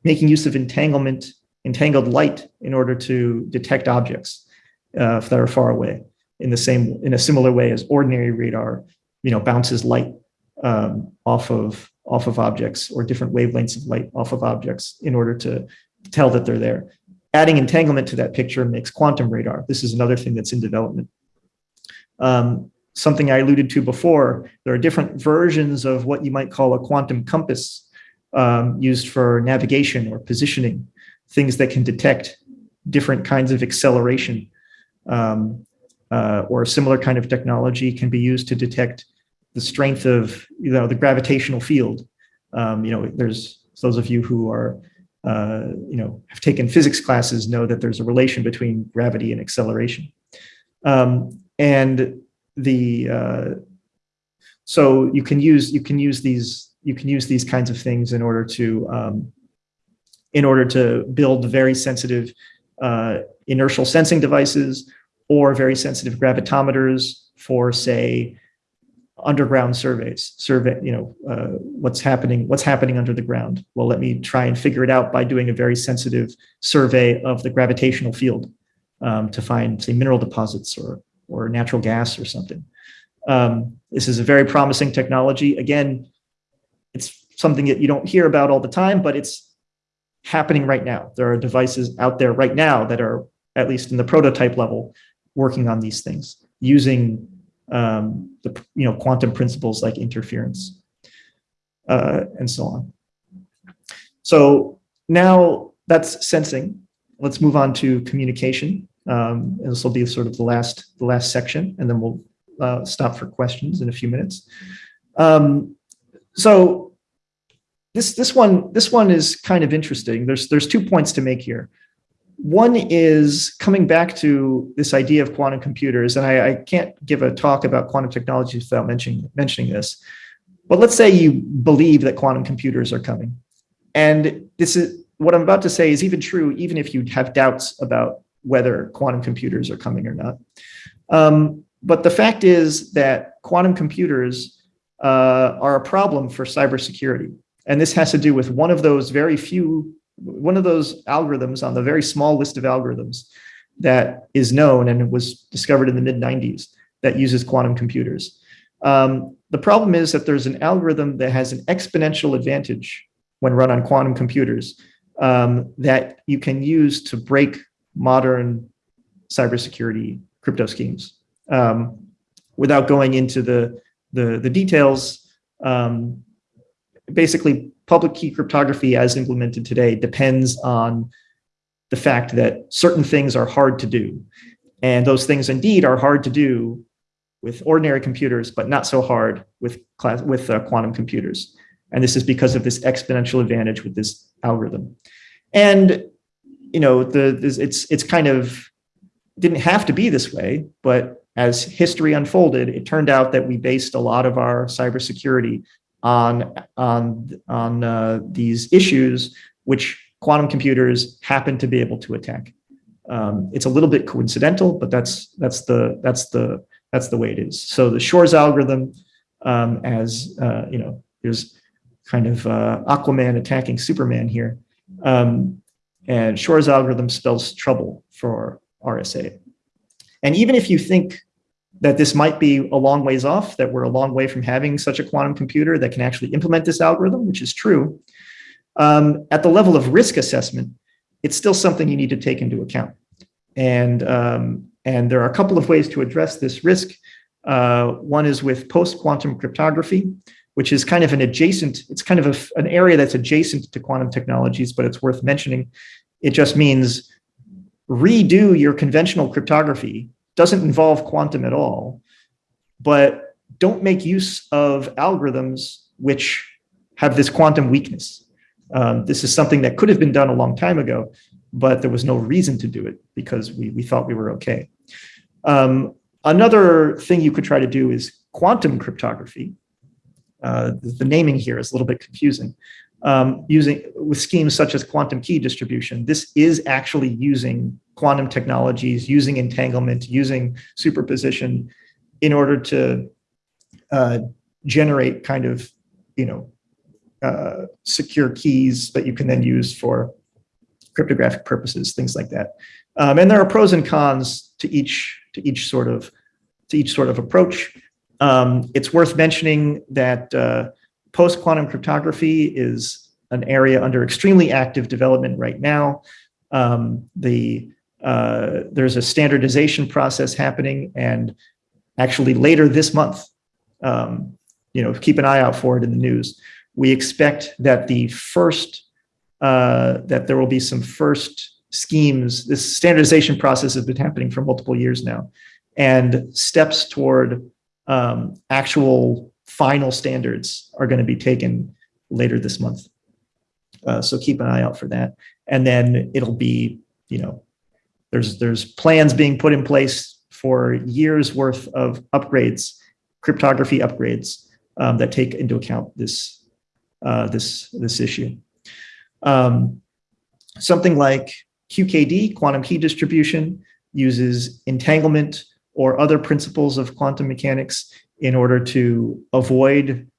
making use of entanglement, entangled light in order to detect objects uh, that are far away in the same, in a similar way as ordinary radar, you know, bounces light um, off of off of objects or different wavelengths of light off of objects in order to tell that they're there. Adding entanglement to that picture makes quantum radar. This is another thing that's in development. Um, something I alluded to before, there are different versions of what you might call a quantum compass um, used for navigation or positioning, things that can detect different kinds of acceleration um, uh, or a similar kind of technology can be used to detect the strength of you know the gravitational field. Um, you know, there's those of you who are uh, you know have taken physics classes know that there's a relation between gravity and acceleration. Um, and the uh, so you can use you can use these you can use these kinds of things in order to um, in order to build very sensitive uh, inertial sensing devices or very sensitive gravitometers for say underground surveys survey you know uh, what's happening what's happening under the ground. Well let me try and figure it out by doing a very sensitive survey of the gravitational field um, to find say mineral deposits or or natural gas or something. Um, this is a very promising technology. Again it's something that you don't hear about all the time but it's happening right now. There are devices out there right now that are at least in the prototype level working on these things using um, the you know quantum principles like interference uh, and so on. So now that's sensing. Let's move on to communication. Um, and this will be sort of the last the last section, and then we'll uh, stop for questions in a few minutes. Um, so this this one this one is kind of interesting. There's there's two points to make here. One is coming back to this idea of quantum computers, and I, I, can't give a talk about quantum technologies without mentioning, mentioning this. But let's say you believe that quantum computers are coming. And this is what I'm about to say is even true, even if you have doubts about whether quantum computers are coming or not. Um, but the fact is that quantum computers uh, are a problem for cybersecurity. And this has to do with one of those very few one of those algorithms on the very small list of algorithms that is known and was discovered in the mid 90s that uses quantum computers. Um, the problem is that there's an algorithm that has an exponential advantage when run on quantum computers um, that you can use to break modern cybersecurity crypto schemes. Um, without going into the, the, the details, um, basically public key cryptography as implemented today depends on the fact that certain things are hard to do. And those things indeed are hard to do with ordinary computers, but not so hard with, class, with uh, quantum computers. And this is because of this exponential advantage with this algorithm. And you know, the it's it's kind of didn't have to be this way, but as history unfolded, it turned out that we based a lot of our cybersecurity on, on, on uh, these issues, which quantum computers happen to be able to attack. Um, it's a little bit coincidental, but that's, that's, the, that's, the, that's the way it is. So the Shor's algorithm, um, as uh, you know, there's kind of uh, Aquaman attacking Superman here. Um, and Shor's algorithm spells trouble for RSA. And even if you think that this might be a long ways off, that we're a long way from having such a quantum computer that can actually implement this algorithm, which is true. Um, at the level of risk assessment, it's still something you need to take into account. And, um, and there are a couple of ways to address this risk. Uh, one is with post-quantum cryptography, which is kind of an adjacent, it's kind of a, an area that's adjacent to quantum technologies, but it's worth mentioning. It just means redo your conventional cryptography doesn't involve quantum at all, but don't make use of algorithms which have this quantum weakness. Um, this is something that could have been done a long time ago, but there was no reason to do it because we, we thought we were okay. Um, another thing you could try to do is quantum cryptography. Uh, the naming here is a little bit confusing. Um, using with schemes such as quantum key distribution, this is actually using quantum technologies, using entanglement, using superposition in order to uh, generate kind of, you know, uh, secure keys that you can then use for cryptographic purposes, things like that. Um, and there are pros and cons to each to each sort of to each sort of approach. Um, it's worth mentioning that uh, post-quantum cryptography is an area under extremely active development right now. Um, the uh, there's a standardization process happening and actually later this month, um, you know, keep an eye out for it in the news. We expect that the first, uh, that there will be some first schemes. This standardization process has been happening for multiple years now and steps toward um, actual final standards are going to be taken later this month. Uh, so keep an eye out for that. And then it'll be, you know, there's there's plans being put in place for years worth of upgrades, cryptography upgrades um, that take into account this, uh, this, this issue. Um, something like QKD, quantum key distribution, uses entanglement or other principles of quantum mechanics in order to avoid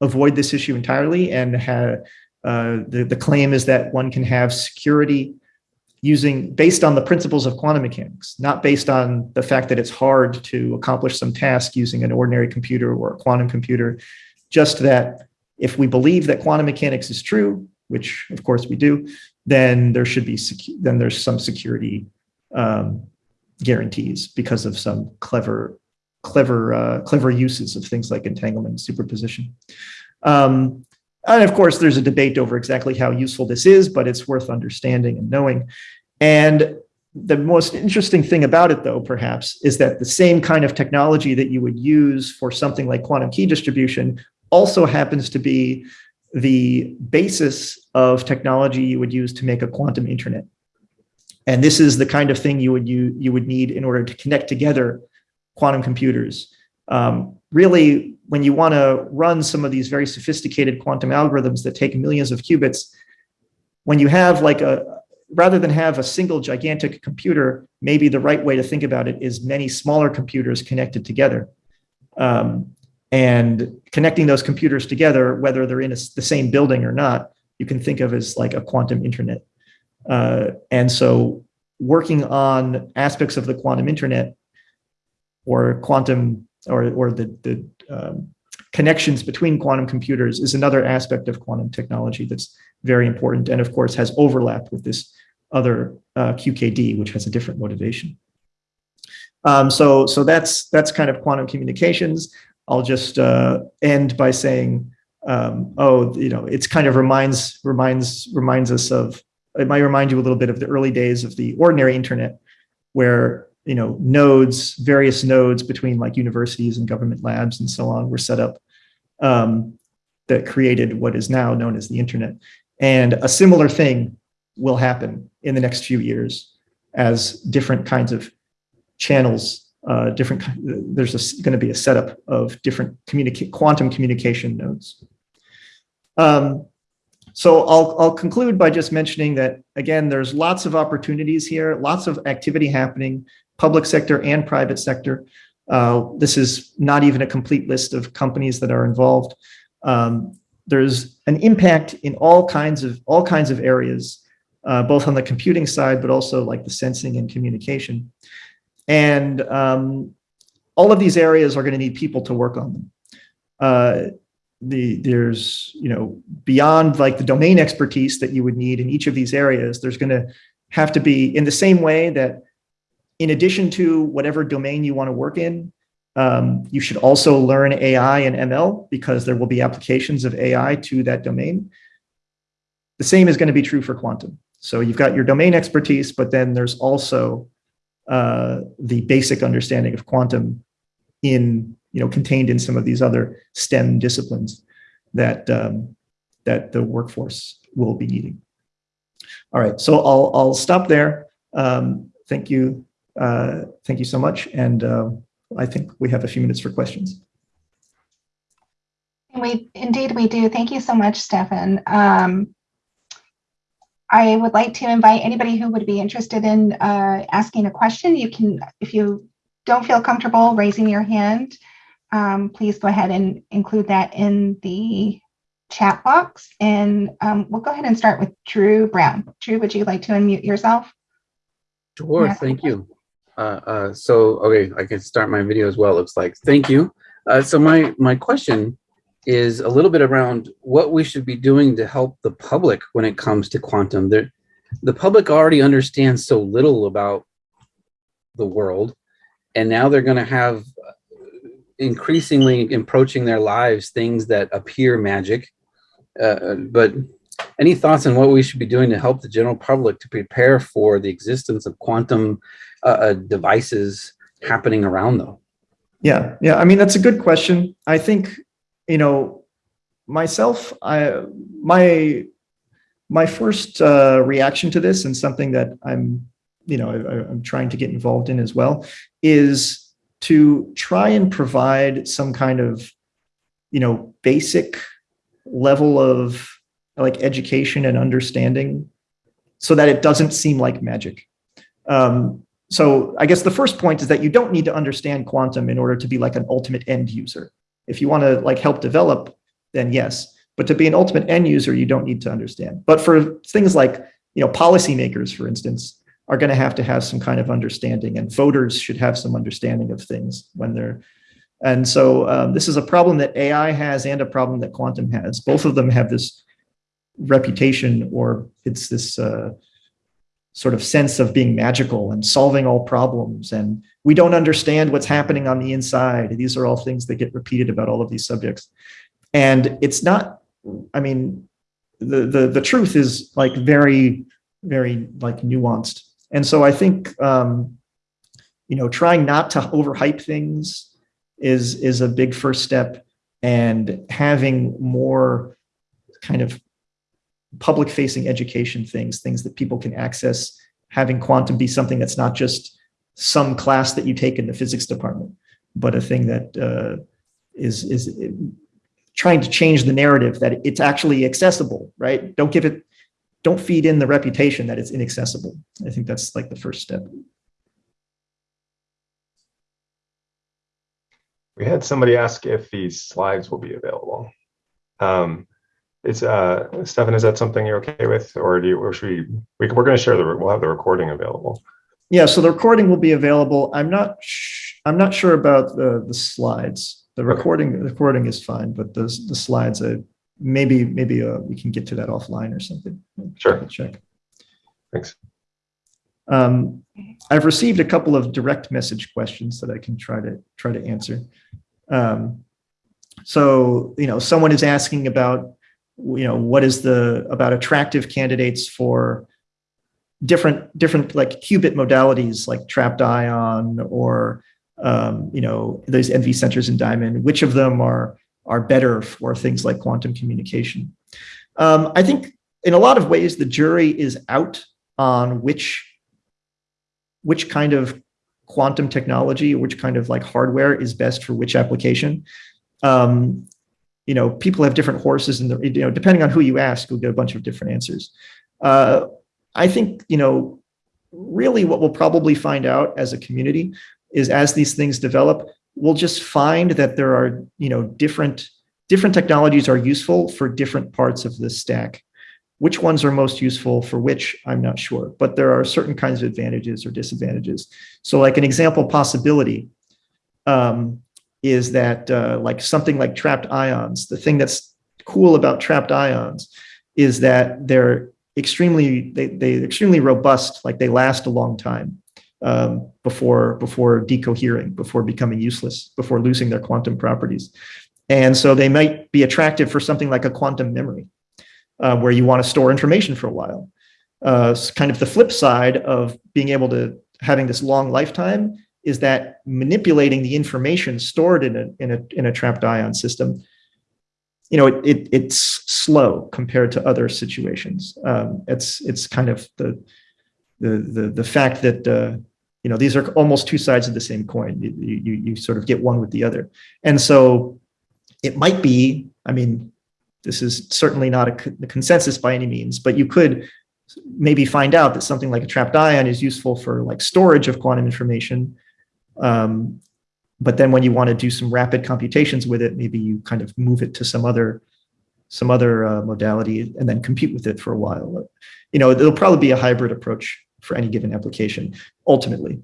avoid this issue entirely and have uh, the, the claim is that one can have security using based on the principles of quantum mechanics, not based on the fact that it's hard to accomplish some task using an ordinary computer or a quantum computer, just that if we believe that quantum mechanics is true, which of course we do, then there should be, then there's some security um, guarantees because of some clever, clever, uh, clever uses of things like entanglement and superposition. Um, and of course, there's a debate over exactly how useful this is, but it's worth understanding and knowing. And the most interesting thing about it, though, perhaps, is that the same kind of technology that you would use for something like quantum key distribution also happens to be the basis of technology you would use to make a quantum internet. And this is the kind of thing you would you, you would need in order to connect together quantum computers. Um, really, when you want to run some of these very sophisticated quantum algorithms that take millions of qubits, when you have like a, rather than have a single gigantic computer, maybe the right way to think about it is many smaller computers connected together. Um, and connecting those computers together, whether they're in a, the same building or not, you can think of as like a quantum internet. Uh, and so working on aspects of the quantum internet or quantum or, or the, the um, connections between quantum computers is another aspect of quantum technology that's very important and of course has overlap with this other uh, QKD, which has a different motivation. Um, so, so that's that's kind of quantum communications. I'll just uh, end by saying, um, oh, you know, it's kind of reminds reminds reminds us of it might remind you a little bit of the early days of the ordinary internet, where you know nodes, various nodes between like universities and government labs and so on were set up um, that created what is now known as the internet. And a similar thing will happen in the next few years as different kinds of channels uh, different, there's going to be a setup of different communicate quantum communication nodes. Um, so I'll, I'll conclude by just mentioning that, again, there's lots of opportunities here, lots of activity happening, public sector and private sector. Uh, this is not even a complete list of companies that are involved. Um, there's an impact in all kinds of all kinds of areas, uh, both on the computing side, but also like the sensing and communication. And um, all of these areas are going to need people to work on them. Uh, the there's you know beyond like the domain expertise that you would need in each of these areas there's going to have to be in the same way that in addition to whatever domain you want to work in um, you should also learn ai and ml because there will be applications of ai to that domain the same is going to be true for quantum so you've got your domain expertise but then there's also uh, the basic understanding of quantum in you know, contained in some of these other STEM disciplines that, um, that the workforce will be needing. All right, so I'll, I'll stop there. Um, thank you. Uh, thank you so much. And uh, I think we have a few minutes for questions. We indeed we do. Thank you so much, Stefan. Um, I would like to invite anybody who would be interested in uh, asking a question. You can, if you don't feel comfortable raising your hand, um, please go ahead and include that in the chat box. And um, we'll go ahead and start with Drew Brown. Drew, would you like to unmute yourself? Sure, thank you. Uh, uh, so, okay, I can start my video as well, looks like. Thank you. Uh, so my, my question is a little bit around what we should be doing to help the public when it comes to quantum. The public already understands so little about the world, and now they're going to have increasingly approaching their lives things that appear magic. Uh, but any thoughts on what we should be doing to help the general public to prepare for the existence of quantum uh, uh, devices happening around them? Yeah, yeah. I mean, that's a good question. I think, you know, myself, I, my, my first uh, reaction to this and something that I'm you know, I, I'm trying to get involved in as well, is to try and provide some kind of, you know, basic level of like education and understanding so that it doesn't seem like magic. Um, so I guess the first point is that you don't need to understand quantum in order to be like an ultimate end user. If you want to like help develop, then yes. But to be an ultimate end user, you don't need to understand. But for things like, you know, policymakers, for instance, are going to have to have some kind of understanding and voters should have some understanding of things when they're and so um, this is a problem that AI has and a problem that quantum has. Both of them have this reputation or it's this uh, sort of sense of being magical and solving all problems. And we don't understand what's happening on the inside. These are all things that get repeated about all of these subjects. And it's not, I mean, the, the, the truth is like very, very like nuanced. And so I think, um, you know, trying not to overhype things is, is a big first step and having more kind of public facing education things, things that people can access, having quantum be something that's not just some class that you take in the physics department, but a thing that uh, is is trying to change the narrative that it's actually accessible, right? Don't give it, don't feed in the reputation that it's inaccessible. I think that's like the first step. We had somebody ask if these slides will be available. Um, is uh, Stefan, is that something you're okay with, or do you, or should we, we we're going to share the, we'll have the recording available. Yeah, so the recording will be available. I'm not, I'm not sure about the the slides. The recording, the recording is fine, but the the slides, uh, maybe maybe uh, we can get to that offline or something. Sure. Check. Thanks. Um, I've received a couple of direct message questions that I can try to try to answer. Um, so, you know, someone is asking about, you know, what is the about attractive candidates for different different like qubit modalities like trapped ion or um, you know those NV centers in diamond. Which of them are are better for things like quantum communication? Um, I think in a lot of ways the jury is out on which which kind of quantum technology, which kind of like hardware is best for which application. Um, you know, people have different horses, and the you know, depending on who you ask, you'll get a bunch of different answers. Uh, I think you know, really, what we'll probably find out as a community is as these things develop, we'll just find that there are you know different different technologies are useful for different parts of the stack. Which ones are most useful for which, I'm not sure, but there are certain kinds of advantages or disadvantages. So like an example possibility um, is that uh, like something like trapped ions, the thing that's cool about trapped ions is that they're extremely, they, they're extremely robust, like they last a long time um, before, before decohering, before becoming useless, before losing their quantum properties. And so they might be attractive for something like a quantum memory uh, where you want to store information for a while. Uh, kind of the flip side of being able to having this long lifetime is that manipulating the information stored in a in a in a trapped ion system, you know, it, it it's slow compared to other situations. Um, it's it's kind of the the the the fact that uh, you know these are almost two sides of the same coin. You, you you sort of get one with the other, and so it might be. I mean, this is certainly not a, consensus by any means, but you could maybe find out that something like a trapped ion is useful for like storage of quantum information. Um, but then when you want to do some rapid computations with it, maybe you kind of move it to some other some other uh, modality and then compute with it for a while. You know, it'll probably be a hybrid approach for any given application ultimately.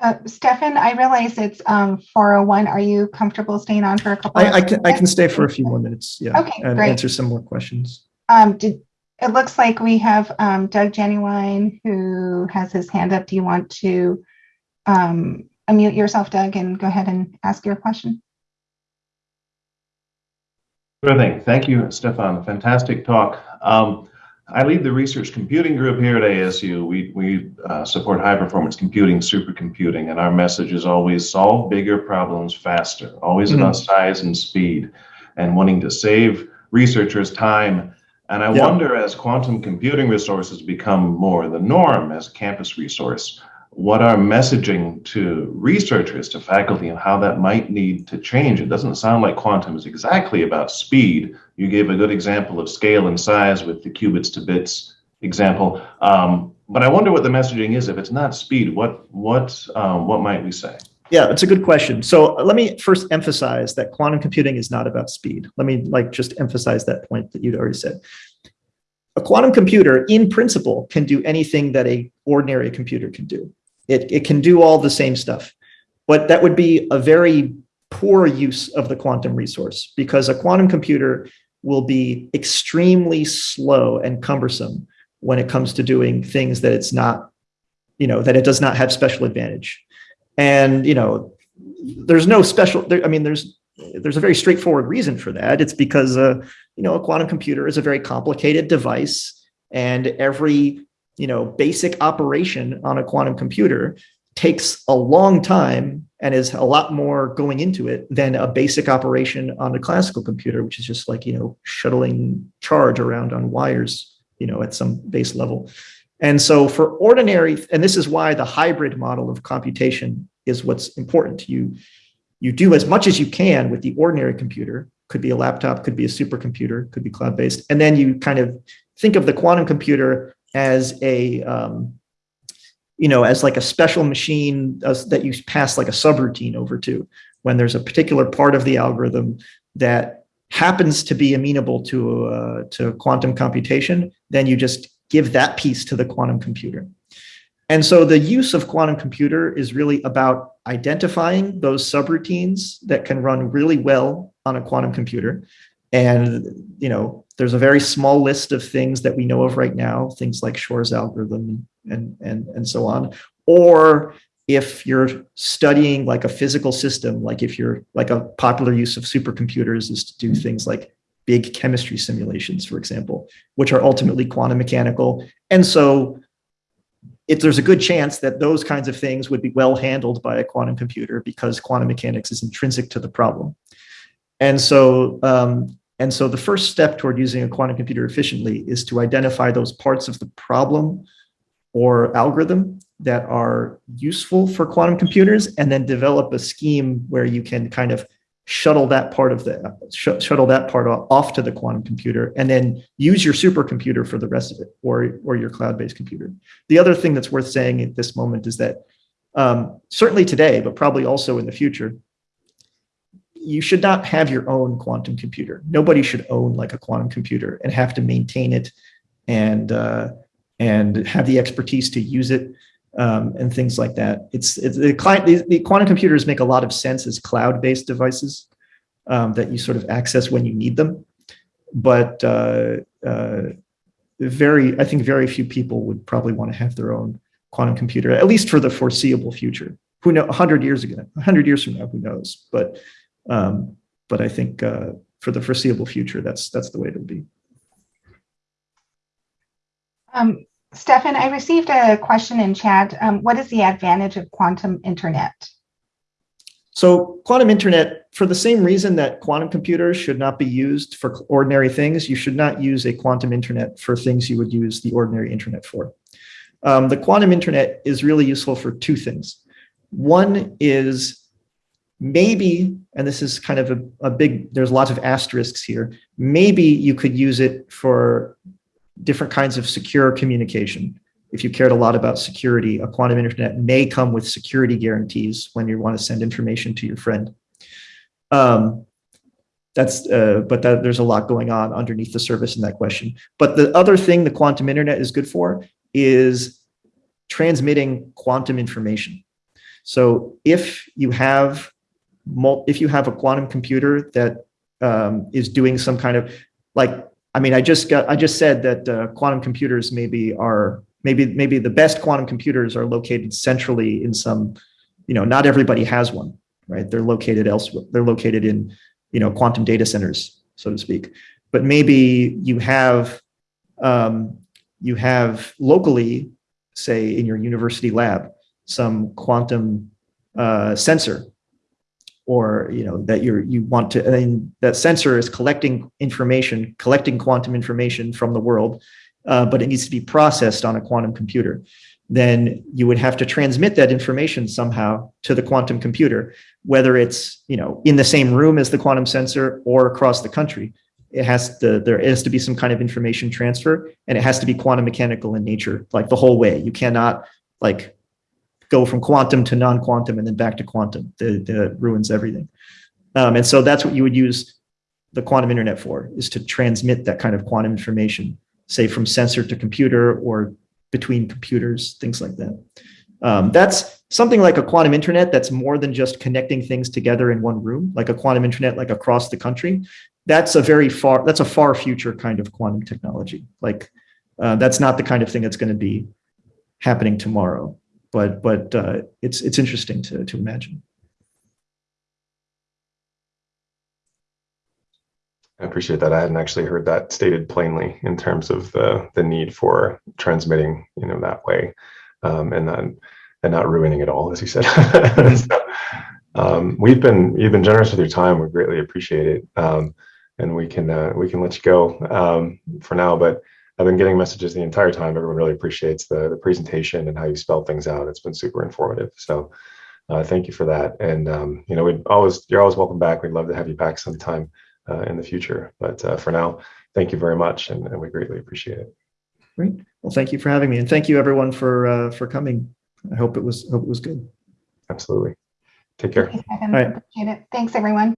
Uh, Stefan, I realize it's um, 401. Are you comfortable staying on for a couple? I, I can I can stay for a few more minutes. Yeah. Okay, and great. answer some more questions. Um, did, it looks like we have um, Doug Jennewein who has his hand up. Do you want to um, unmute yourself, Doug, and go ahead and ask your question? Sure thing. Thank you, Stefan. Fantastic talk. Um, I lead the research computing group here at ASU. We, we uh, support high performance computing, supercomputing, and our message is always solve bigger problems faster, always Mhm. about size and speed, and wanting to save researchers time And I Yeah. wonder as quantum computing resources become more the norm as a campus resource, what our messaging to researchers, to faculty, and how that might need to change. It doesn't sound like quantum is exactly about speed. You gave a good example of scale and size with the qubits to bits example. Um, but I wonder what the messaging is. If it's not speed, what what um, what might we say? Yeah, it's a good question. So uh, let me first emphasize that quantum computing is not about speed. Let me like just emphasize that point that you'd already said. A quantum computer, in principle, can do anything that a ordinary computer can do. It, it can do all the same stuff, but that would be a very poor use of the quantum resource because a quantum computer will be extremely slow and cumbersome when it comes to doing things that it's not, you know, that it does not have special advantage. And, you know, there's no special, there, I mean, there's, there's a very straightforward reason for that. It's because, uh, you know, a quantum computer is a very complicated device and every, you know, basic operation on a quantum computer takes a long time and is a lot more going into it than a basic operation on a classical computer, which is just like, you know, shuttling charge around on wires, you know, at some base level. And so for ordinary, and this is why the hybrid model of computation is what's important. You, you do as much as you can with the ordinary computer, could be a laptop, could be a supercomputer, could be cloud-based. And then you kind of think of the quantum computer as a, um, you know, as like a special machine as, that you pass like a subroutine over to when there's a particular part of the algorithm that happens to be amenable to, uh, to quantum computation, then you just give that piece to the quantum computer. And so the use of quantum computer is really about identifying those subroutines that can run really well on a quantum computer. And, you know, there's a very small list of things that we know of right now, things like Shor's algorithm and, and, and so on. Or if you're studying like a physical system, like if you're like a popular use of supercomputers is to do things like big chemistry simulations, for example, which are ultimately quantum mechanical. And so there's a good chance that those kinds of things would be well handled by a quantum computer because quantum mechanics is intrinsic to the problem. And so, um, and so the first step toward using a quantum computer efficiently is to identify those parts of the problem or algorithm that are useful for quantum computers and then develop a scheme where you can kind of shuttle that part of the sh shuttle that part off to the quantum computer and then use your supercomputer for the rest of it or or your cloud-based computer. The other thing that's worth saying at this moment is that um, certainly today but probably also in the future you should not have your own quantum computer. Nobody should own like a quantum computer and have to maintain it and uh, and have the expertise to use it um, and things like that. It's, it's the client, the, the, quantum computers make a lot of sense as cloud-based devices um, that you sort of access when you need them. But uh, uh, very, I think very few people would probably want to have their own quantum computer, at least for the foreseeable future. Who know, 100 years ago, 100 years from now, who knows? But, um, but I think uh, for the foreseeable future, that's that's the way it'll be. Um, Stefan, I received a question in chat. Um, what is the advantage of quantum internet? So quantum internet, for the same reason that quantum computers should not be used for ordinary things, you should not use a quantum internet for things you would use the ordinary internet for. Um, the quantum internet is really useful for two things. One is maybe, and this is kind of a, a big, there's lots of asterisks here, maybe you could use it for different kinds of secure communication. If you cared a lot about security, a quantum internet may come with security guarantees when you want to send information to your friend. Um, that's, uh, but that, there's a lot going on underneath the surface in that question. But the other thing the quantum internet is good for is transmitting quantum information. So if you have, if you have a quantum computer that um, is doing some kind of like I mean, I just got, I just said that uh, quantum computers maybe are, maybe, maybe the best quantum computers are located centrally in some, you know, not everybody has one, right? They're located elsewhere. They're located in, you know, quantum data centers, so to speak. But maybe you have, um, you have locally, say in your university lab, some quantum uh, sensor or you know that you're you want to I mean, that sensor is collecting information collecting quantum information from the world uh, but it needs to be processed on a quantum computer. Then you would have to transmit that information somehow to the quantum computer whether it's you know in the same room as the quantum sensor or across the country. It has to there has to be some kind of information transfer and it has to be quantum mechanical in nature like the whole way. You cannot like go from quantum to non-quantum and then back to quantum that, that ruins everything. Um, and so that's what you would use the quantum internet for is to transmit that kind of quantum information say from sensor to computer or between computers things like that. Um, that's something like a quantum internet that's more than just connecting things together in one room like a quantum internet like across the country. That's a very far that's a far future kind of quantum technology. Like uh, that's not the kind of thing that's going to be happening tomorrow but but uh, it's it's interesting to to imagine. I appreciate that. I hadn't actually heard that stated plainly in terms of the the need for transmitting, you know, that way, um, and then and not ruining it all, as you said. (laughs) so, um, we've been you've been generous with your time. We greatly appreciate it, um, and we can uh, we can let you go um, for now. But I've been getting messages the entire time. Everyone really appreciates the the presentation and how you spell things out. It's been super informative. So. Uh, thank you for that, and um, you know, we always you're always welcome back. We'd love to have you back sometime uh, in the future. But uh, for now, thank you very much, and, and, we greatly appreciate it. Great. Well, thank you for having me, and thank you everyone for uh, for coming. I hope it was hope it was good. Absolutely. Take care. Thanks, All right. Appreciate it. Thanks, everyone.